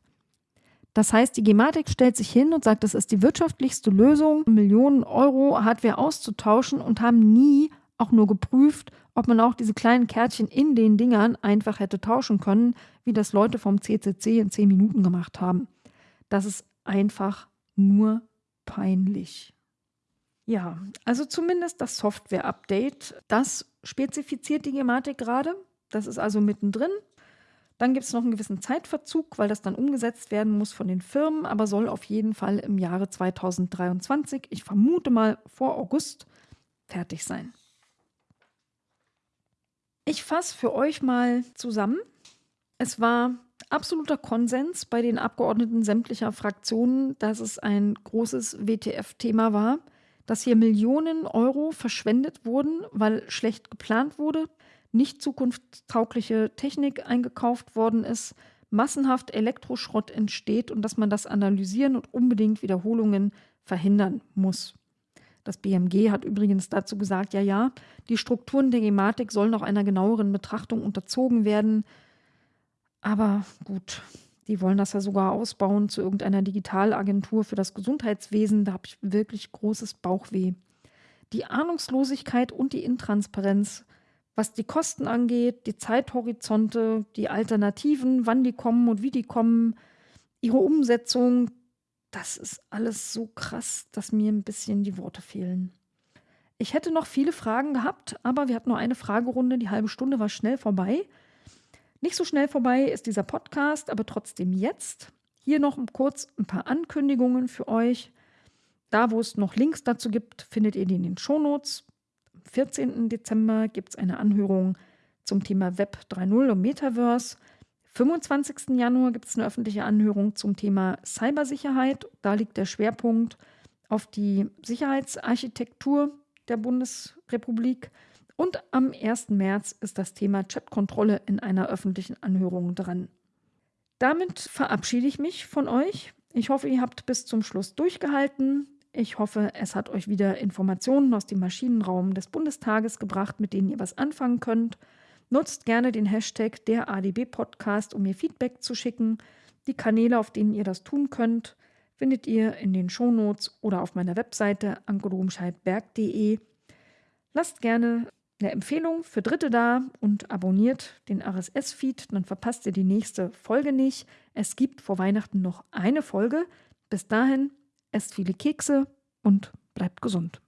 [SPEAKER 1] Das heißt, die Gematik stellt sich hin und sagt, das ist die wirtschaftlichste Lösung, Millionen Euro Hardware auszutauschen und haben nie auch nur geprüft, ob man auch diese kleinen Kärtchen in den Dingern einfach hätte tauschen können, wie das Leute vom CCC in zehn Minuten gemacht haben. Das ist einfach nur peinlich. Ja, also zumindest das Software-Update, das spezifiziert die Gematik gerade. Das ist also mittendrin. Dann gibt es noch einen gewissen Zeitverzug, weil das dann umgesetzt werden muss von den Firmen, aber soll auf jeden Fall im Jahre 2023, ich vermute mal vor August, fertig sein. Ich fasse für euch mal zusammen. Es war absoluter Konsens bei den Abgeordneten sämtlicher Fraktionen, dass es ein großes WTF-Thema war, dass hier Millionen Euro verschwendet wurden, weil schlecht geplant wurde, nicht zukunftstaugliche Technik eingekauft worden ist, massenhaft Elektroschrott entsteht und dass man das analysieren und unbedingt Wiederholungen verhindern muss. Das BMG hat übrigens dazu gesagt, ja, ja, die Strukturen der Gematik sollen auch einer genaueren Betrachtung unterzogen werden. Aber gut, die wollen das ja sogar ausbauen zu irgendeiner Digitalagentur für das Gesundheitswesen. Da habe ich wirklich großes Bauchweh. Die Ahnungslosigkeit und die Intransparenz was die Kosten angeht, die Zeithorizonte, die Alternativen, wann die kommen und wie die kommen, ihre Umsetzung, das ist alles so krass, dass mir ein bisschen die Worte fehlen. Ich hätte noch viele Fragen gehabt, aber wir hatten nur eine Fragerunde, die halbe Stunde war schnell vorbei. Nicht so schnell vorbei ist dieser Podcast, aber trotzdem jetzt. Hier noch kurz ein paar Ankündigungen für euch. Da, wo es noch Links dazu gibt, findet ihr die in den Shownotes. 14. Dezember gibt es eine Anhörung zum Thema Web 3.0 und Metaverse. 25. Januar gibt es eine öffentliche Anhörung zum Thema Cybersicherheit. Da liegt der Schwerpunkt auf die Sicherheitsarchitektur der Bundesrepublik. Und am 1. März ist das Thema Chatkontrolle in einer öffentlichen Anhörung dran. Damit verabschiede ich mich von euch. Ich hoffe, ihr habt bis zum Schluss durchgehalten. Ich hoffe, es hat euch wieder Informationen aus dem Maschinenraum des Bundestages gebracht, mit denen ihr was anfangen könnt. Nutzt gerne den Hashtag der ADB Podcast, um mir Feedback zu schicken. Die Kanäle, auf denen ihr das tun könnt, findet ihr in den Shownotes oder auf meiner Webseite ankerdomscheidberg.de. Lasst gerne eine Empfehlung für Dritte da und abonniert den RSS-Feed, dann verpasst ihr die nächste Folge nicht. Es gibt vor Weihnachten noch eine Folge. Bis dahin esst viele Kekse und bleibt gesund.